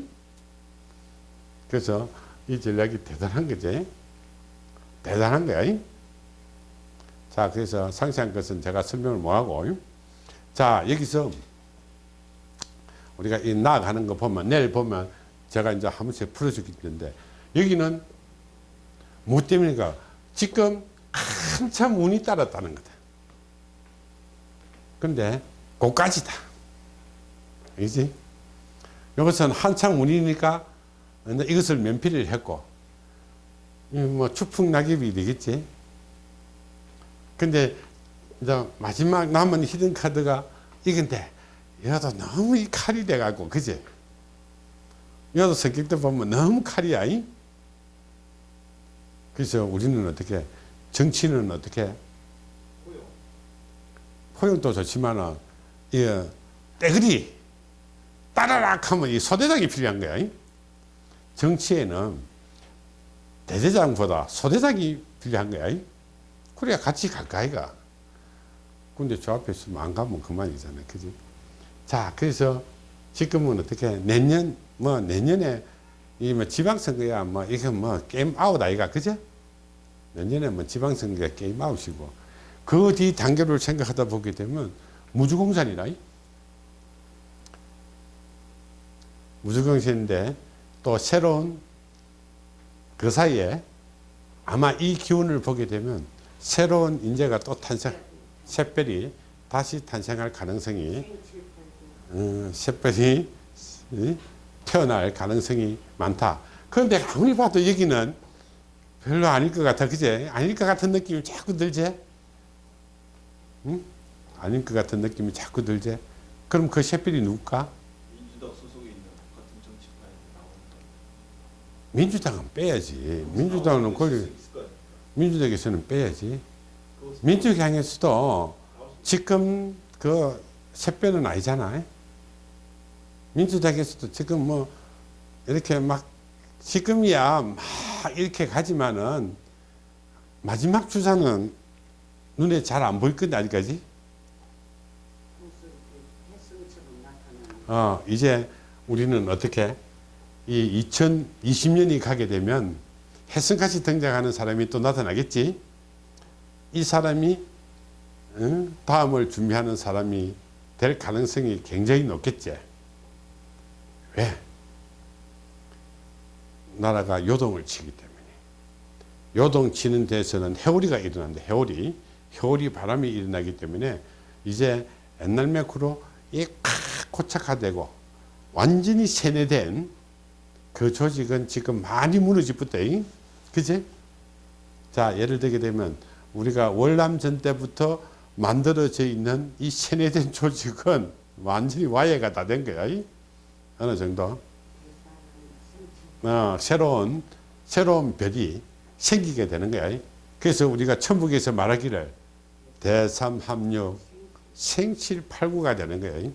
그래서 이 전략이 대단한 거지. 대단한 거야. 자, 그래서 상세한 것은 제가 설명을 못하고. 자, 여기서 우리가 이 나아가는 거 보면, 내일 보면 제가 이제 한 번씩 풀어주겠는데, 여기는 뭐 때문인가? 지금 한참 운이 따랐다는 거다. 근데 고까지다. 그지? 이것은 한창 운이니까 이것을 면피를 했고, 뭐 추풍 낙엽이 되겠지. 근데 이제 마지막 남은 히든 카드가 이건데, 얘도 너무 이 칼이 돼갖고, 그지? 얘도 성격도 보면 너무 칼이야. 이? 그래서 우리는 어떻게, 정치는 어떻게, 호요. 포용도 좋지만은, 예, 떼그리 따라락 하면 이 소대장이 필요한 거야. 이? 정치에는 대대장보다 소대장이 필요한 거야. 이? 그래야 같이 가까이가. 근데 저 앞에 있으면 안 가면 그만이잖아. 그지? 자, 그래서 지금은 어떻게 내년, 뭐 내년에 이뭐 지방선거야 뭐 이게 뭐 게임 아웃 아이가. 그죠? 내년에 뭐 지방선거가 게임 아웃이고 그 뒤 단계를 생각하다 보게 되면 무주공산이라. 무주공산인데 또 새로운 그 사이에 아마 이 기운을 보게 되면 새로운 인재가 또 탄생, 샛별이 다시 탄생할 가능성이, 음, 샛별이 이, 태어날 가능성이 많다. 그런데 아무리 봐도 여기는 별로 아닐 것 같아. 그제? 아닐 것 같은 느낌이 자꾸 들지? 응? 아닐 것 같은 느낌이 자꾸 들지? 그럼 그 샛별이 누굴까? 민주당 소속에 있는 같은 정치파에 나오는 민주당은 빼야지. 민주당은 거 아닙니까? 민주당에서는 빼야지. 민주당에서도 지금 그 샛별은 아니잖아. 민주당에서도 지금 뭐 이렇게 막 지금이야 막 이렇게 가지만은 마지막 주자는 눈에 잘 안 보일 건데 아직까지. 나타나는. 어, 이제 우리는 어떻게 이 2020년이 가게 되면 혜성같이 등장하는 사람이 또 나타나겠지. 이 사람이 응? 다음을 준비하는 사람이 될 가능성이 굉장히 높겠지. 왜? 나라가 요동을 치기 때문에. 요동치는 데서는 해오리가 일어난다. 해오리. 해오리 바람이 일어나기 때문에 이제 옛날 맥으로 이 고착화되고 완전히 세뇌된 그 조직은 지금 많이 무너지부터 그지? 자 예를 들게 되면 우리가 월남전 때부터 만들어져 있는 이 세뇌된 조직은 완전히 와해가 다 된 거야 이? 어느 정도 어, 새로운 새로운 별이 생기게 되는 거야 이? 그래서 우리가 천북에서 말하기를 대삼합류 생칠팔구가 되는 거예요.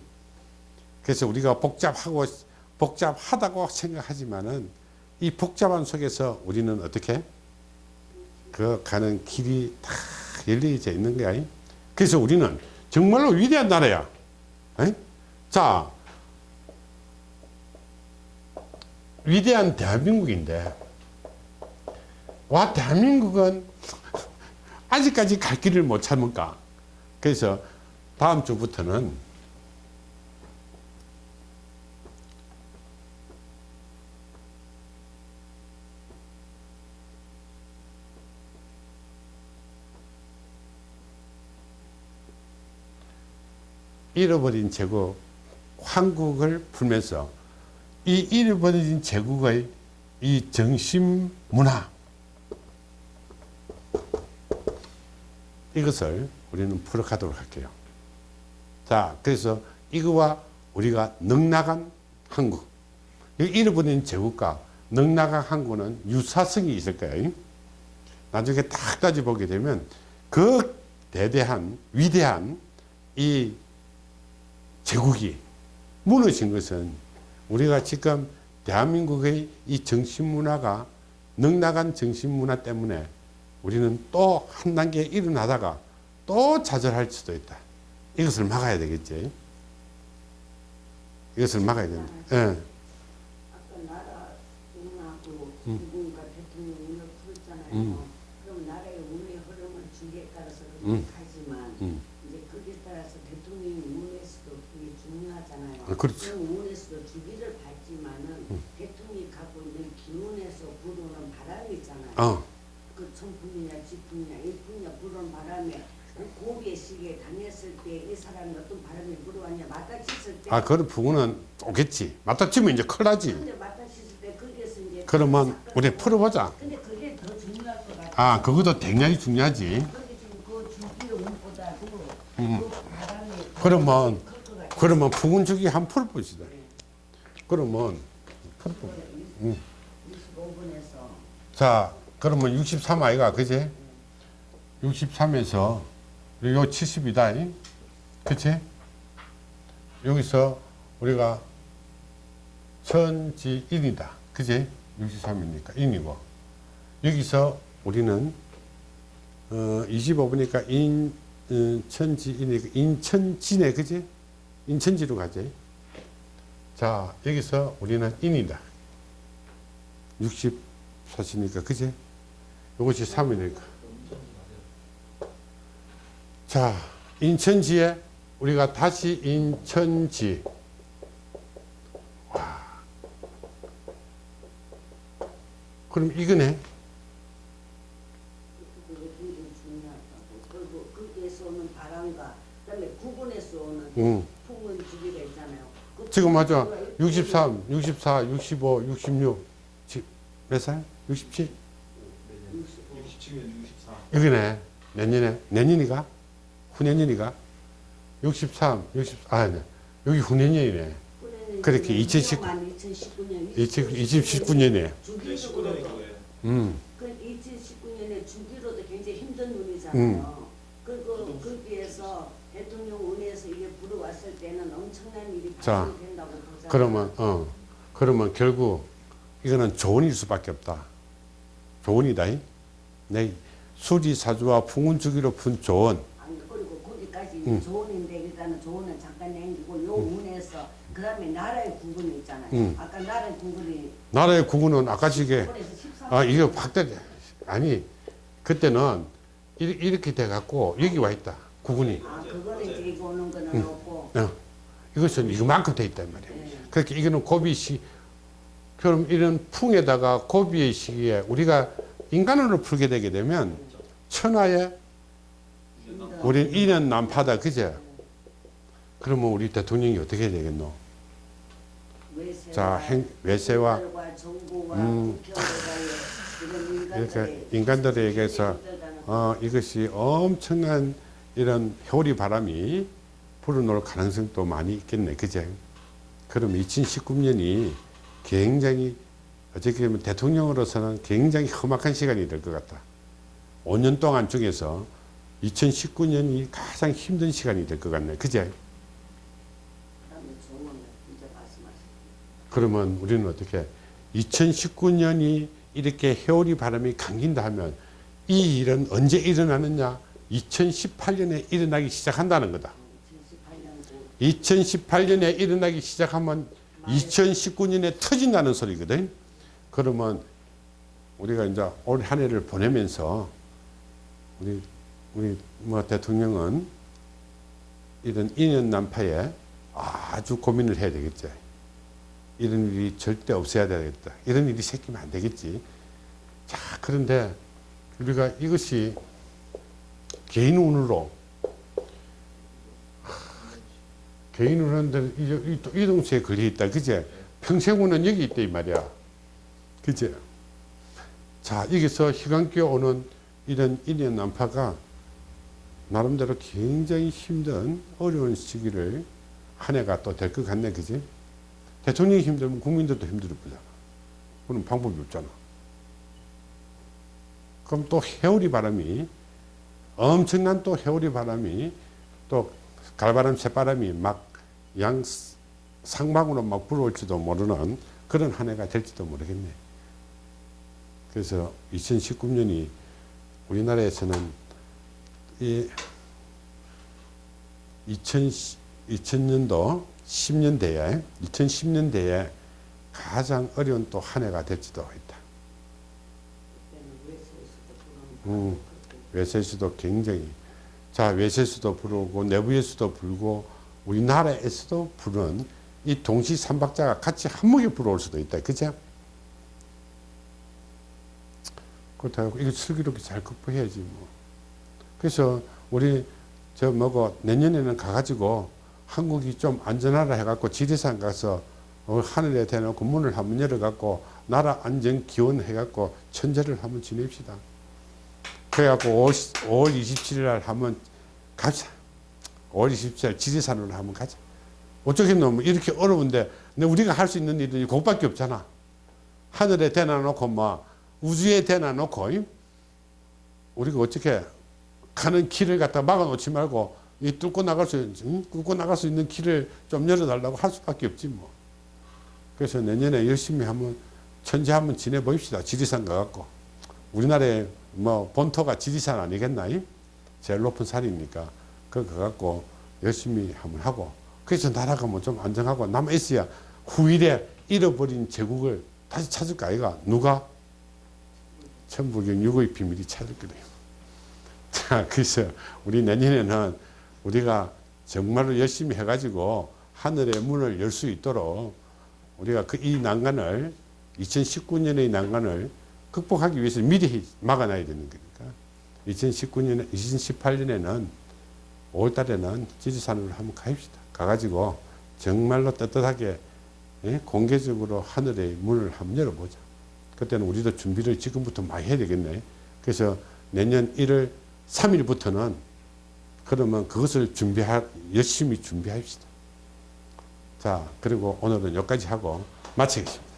그래서 우리가 복잡하고 복잡하다고 생각하지만은 이 복잡한 속에서 우리는 어떻게 그 가는 길이 다 열려져 있는 거야. 그래서 우리는 정말로 위대한 나라야. 에? 자, 위대한 대한민국인데 와 대한민국은 아직까지 갈 길을 못 찾을까? 그래서 다음 주부터는 잃어버린 제국 한국을 풀면서 이 잃어버린 제국의 이 정신 문화 이것을 우리는 풀어가도록 할게요. 자, 그래서 이거와 우리가 넉나간 한국, 이 잃어버린 제국과 넉나간 한국은 유사성이 있을 거예요. 나중에 딱 따져 보게 되면 그 대대한 위대한 이 제국이 무너진 것은 우리가 지금 대한민국의 이 정신문화가 넉나간 정신문화 때문에 우리는 또 한 단계 일어나다가 또 좌절할 수도 있다. 이것을 막아야 되겠지. 이것을 막아야 된다. 예. 운을 풀었잖아요. 음. 음. 그렇게 가지만 음. 이제 거기에 따라서 대통령이 운에서도 그게 중요하잖아요. 아, 그렇지. 그 운에서도 주기를 밟지만은 대통령이 갖고 있는 기운에서 불어오는 바람이 있잖아요. 어, 그 천풍이냐 지풍이냐 일풍이냐 불어오는 바람에 그 고비의 시기에 당했을 때 이 사람이 어떤 바람이 불어왔냐 맞닥쳤을 때 아, 그런 부분은 오겠지. 맞닥치면 이제 큰일 나지. 근데 맞닥쳤을 때 거기에서 이제 그러면 우리 풀어보자. 근데 그게 더 중요할 것 같아요. 아, 그것도 굉장히 중요하지. 거기 지금 그 주기의 운보다도 음. 그 바람이 그러면. 그러면 부근주기 한 풀어보시다. 그러면, 풀어보 25분에서 자, 그러면 63 아이가, 그지? 63에서 요 70이다. 그치? 여기서 우리가 천지인이다. 그지? 63이니까 인이고. 여기서 우리는 어, 25보니까 인, 어, 천지인이니까 인천지네. 그지? 인천지로 가지. 자, 여기서 우리는 인이다. 64시니까, 그지? 이것이 3이니까. 자, 인천지에 우리가 다시 인천지. 와. 그럼 이거네. 응. 지금 맞아. 주기가 63, 64, 65, 66. 지- 몇 살? 67? 67년 64. 여기네. 내년에. 내년이가? 후내년이가? 63, 60, 아, 네. 여기 후내년이네. 그래는 그렇게 이제 2019 명령만 2019년 2019년에. 주기적으로 19년이 그거예요. 음. 그 2019년에 주기로도 굉장히 힘든 음. 운이잖아요. 그리고 거기에서 대통령 운에서 이게 불어왔을 때는 엄청난 일이 보잖아요. 그러면 어 그러면 결국 이거는 조언일 수밖에 없다. 조언이다. 이. 내 수지사주와 풍운주기로 푼 조언. 아니, 그리고 거기까지 음. 조언인데 일단은 조언은 잠깐 남기고 요 운에서 그 다음에 나라의 구분이 있잖아요. 음. 아까 나라의 구분이 나라의 구구는 아까 시게 그래서 13아 이거 확대 아니 그때는 이- 이렇게 돼 갖고 여기 와 있다 구군이 아 그거는 들고 오는 거는 응. 없고 어, 이것은 이거만큼 돼 있단 말이야 예. 그렇게 이거는 고비시 그럼 이런 풍에다가 고비의 시기에 우리가 인간으로 풀게 되게 되면 천하에 우린 인연 난파다 그제 그러면 우리 대통령이 어떻게 해야 되겠노 외세와 자, 행- 외세와 음. 이렇게 인간들에게서 어, 이것이 엄청난 이런 효리 바람이 불어놓을 가능성도 많이 있겠네. 그제? 그럼 2019년이 굉장히 어떻게 보면 대통령으로서는 굉장히 험악한 시간이 될 것 같다. 5년 동안 중에서 2019년이 가장 힘든 시간이 될 것 같네. 그제? 그러면 우리는 어떻게 2019년이 이렇게 해오리 바람이 감긴다 하면 이 일은 언제 일어나느냐 2018년에 일어나기 시작한다는 거다 2018년도 2018년에 일어나기 시작하면 2019년에 터진다는 소리거든 그러면 우리가 이제 올 한 해를 보내면서 우리 우리 뭐 대통령은 이런 인연 난파에 아주 고민을 해야 되겠지. 이런 일이 절대 없어야 되겠다. 이런 일이 생기면 안 되겠지. 자, 그런데 우리가 이것이 개인 운으로 하, 개인 운인데 이, 이, 또 이동수에 걸려 있다. 그제? 평생 운은 여기 있다 이 말이야. 그제? 자, 여기서 희강기에 오는 이런 인연 난파가 나름대로 굉장히 힘든 어려운 시기를 한 해가 또 될 것 같네, 그지? 대통령이 힘들면 국민들도 힘들 거잖아. 그럼 방법이 없잖아. 그럼 또 해오리 바람이 엄청난 또 해오리 바람이 또 갈바람 새바람이 막 양 상방으로 막 불어올지도 모르는 그런 한 해가 될지도 모르겠네. 그래서 2019년이 우리나라에서는 이 2000, 2000년도 10년대에 2010년대에 가장 어려운 또 한 해가 될지도 있다. 음, 외세에서도 굉장히 자 외세에서도 불어오고 내부에서도 불고 우리나라에서도 부는 이 동시 삼박자가 같이 한목에 불어올 수도 있다. 그죠? 그렇다고 이거 슬기롭게 잘 극복해야지 뭐. 그래서 우리 저 뭐고 내년에는 가가지고 한국이 좀 안전하라 해갖고 지리산 가서 어, 하늘에 대놓고 문을 한번 열어갖고 나라 안전 기원 해갖고 천재를 한번 지냅시다. 그래갖고 5월, 5월 27일 날 한번 가자. 5월 27일 날 지리산으로 한번 가자. 어쩌겠노? 이렇게 어려운데 근데 우리가 할 수 있는 일은 그것밖에 없잖아. 하늘에 대놔놓고 뭐 우주에 대놔놓고 이? 우리가 어떻게 가는 길을 갖다 막아놓지 말고 이 뚫고 나갈 수 응? 뚫고 나갈 수 있는 길을 좀 열어달라고 할 수밖에 없지 뭐. 그래서 내년에 열심히 한번 천재 한번 지내 보입시다. 지리산 가갖고 우리나라의 뭐 본토가 지리산 아니겠나? 이? 제일 높은 산이니까 그거 가갖고 열심히 한번 하고 그래서 나라가 뭐 좀 안정하고 남아 있어야 후일에 잃어버린 제국을 다시 찾을 거 아이가? 누가? 천부경 유고의 비밀이 찾을 거래요. 자, 그래서 우리 내년에는 우리가 정말로 열심히 해가지고 하늘의 문을 열 수 있도록 우리가 그 이 난간을 2019년의 난간을 극복하기 위해서 미리 막아놔야 되는 거니까. 2019년에 2018년에는 5월 달에는 지리산으로 한번 가입시다. 가가지고 정말로 떳떳하게 예? 공개적으로 하늘의 문을 한번 열어보자. 그때는 우리도 준비를 지금부터 많이 해야 되겠네. 그래서 내년 1월 3일부터는 그러면 그것을 준비하, 열심히 준비합시다. 자, 그리고 오늘은 여기까지 하고 마치겠습니다.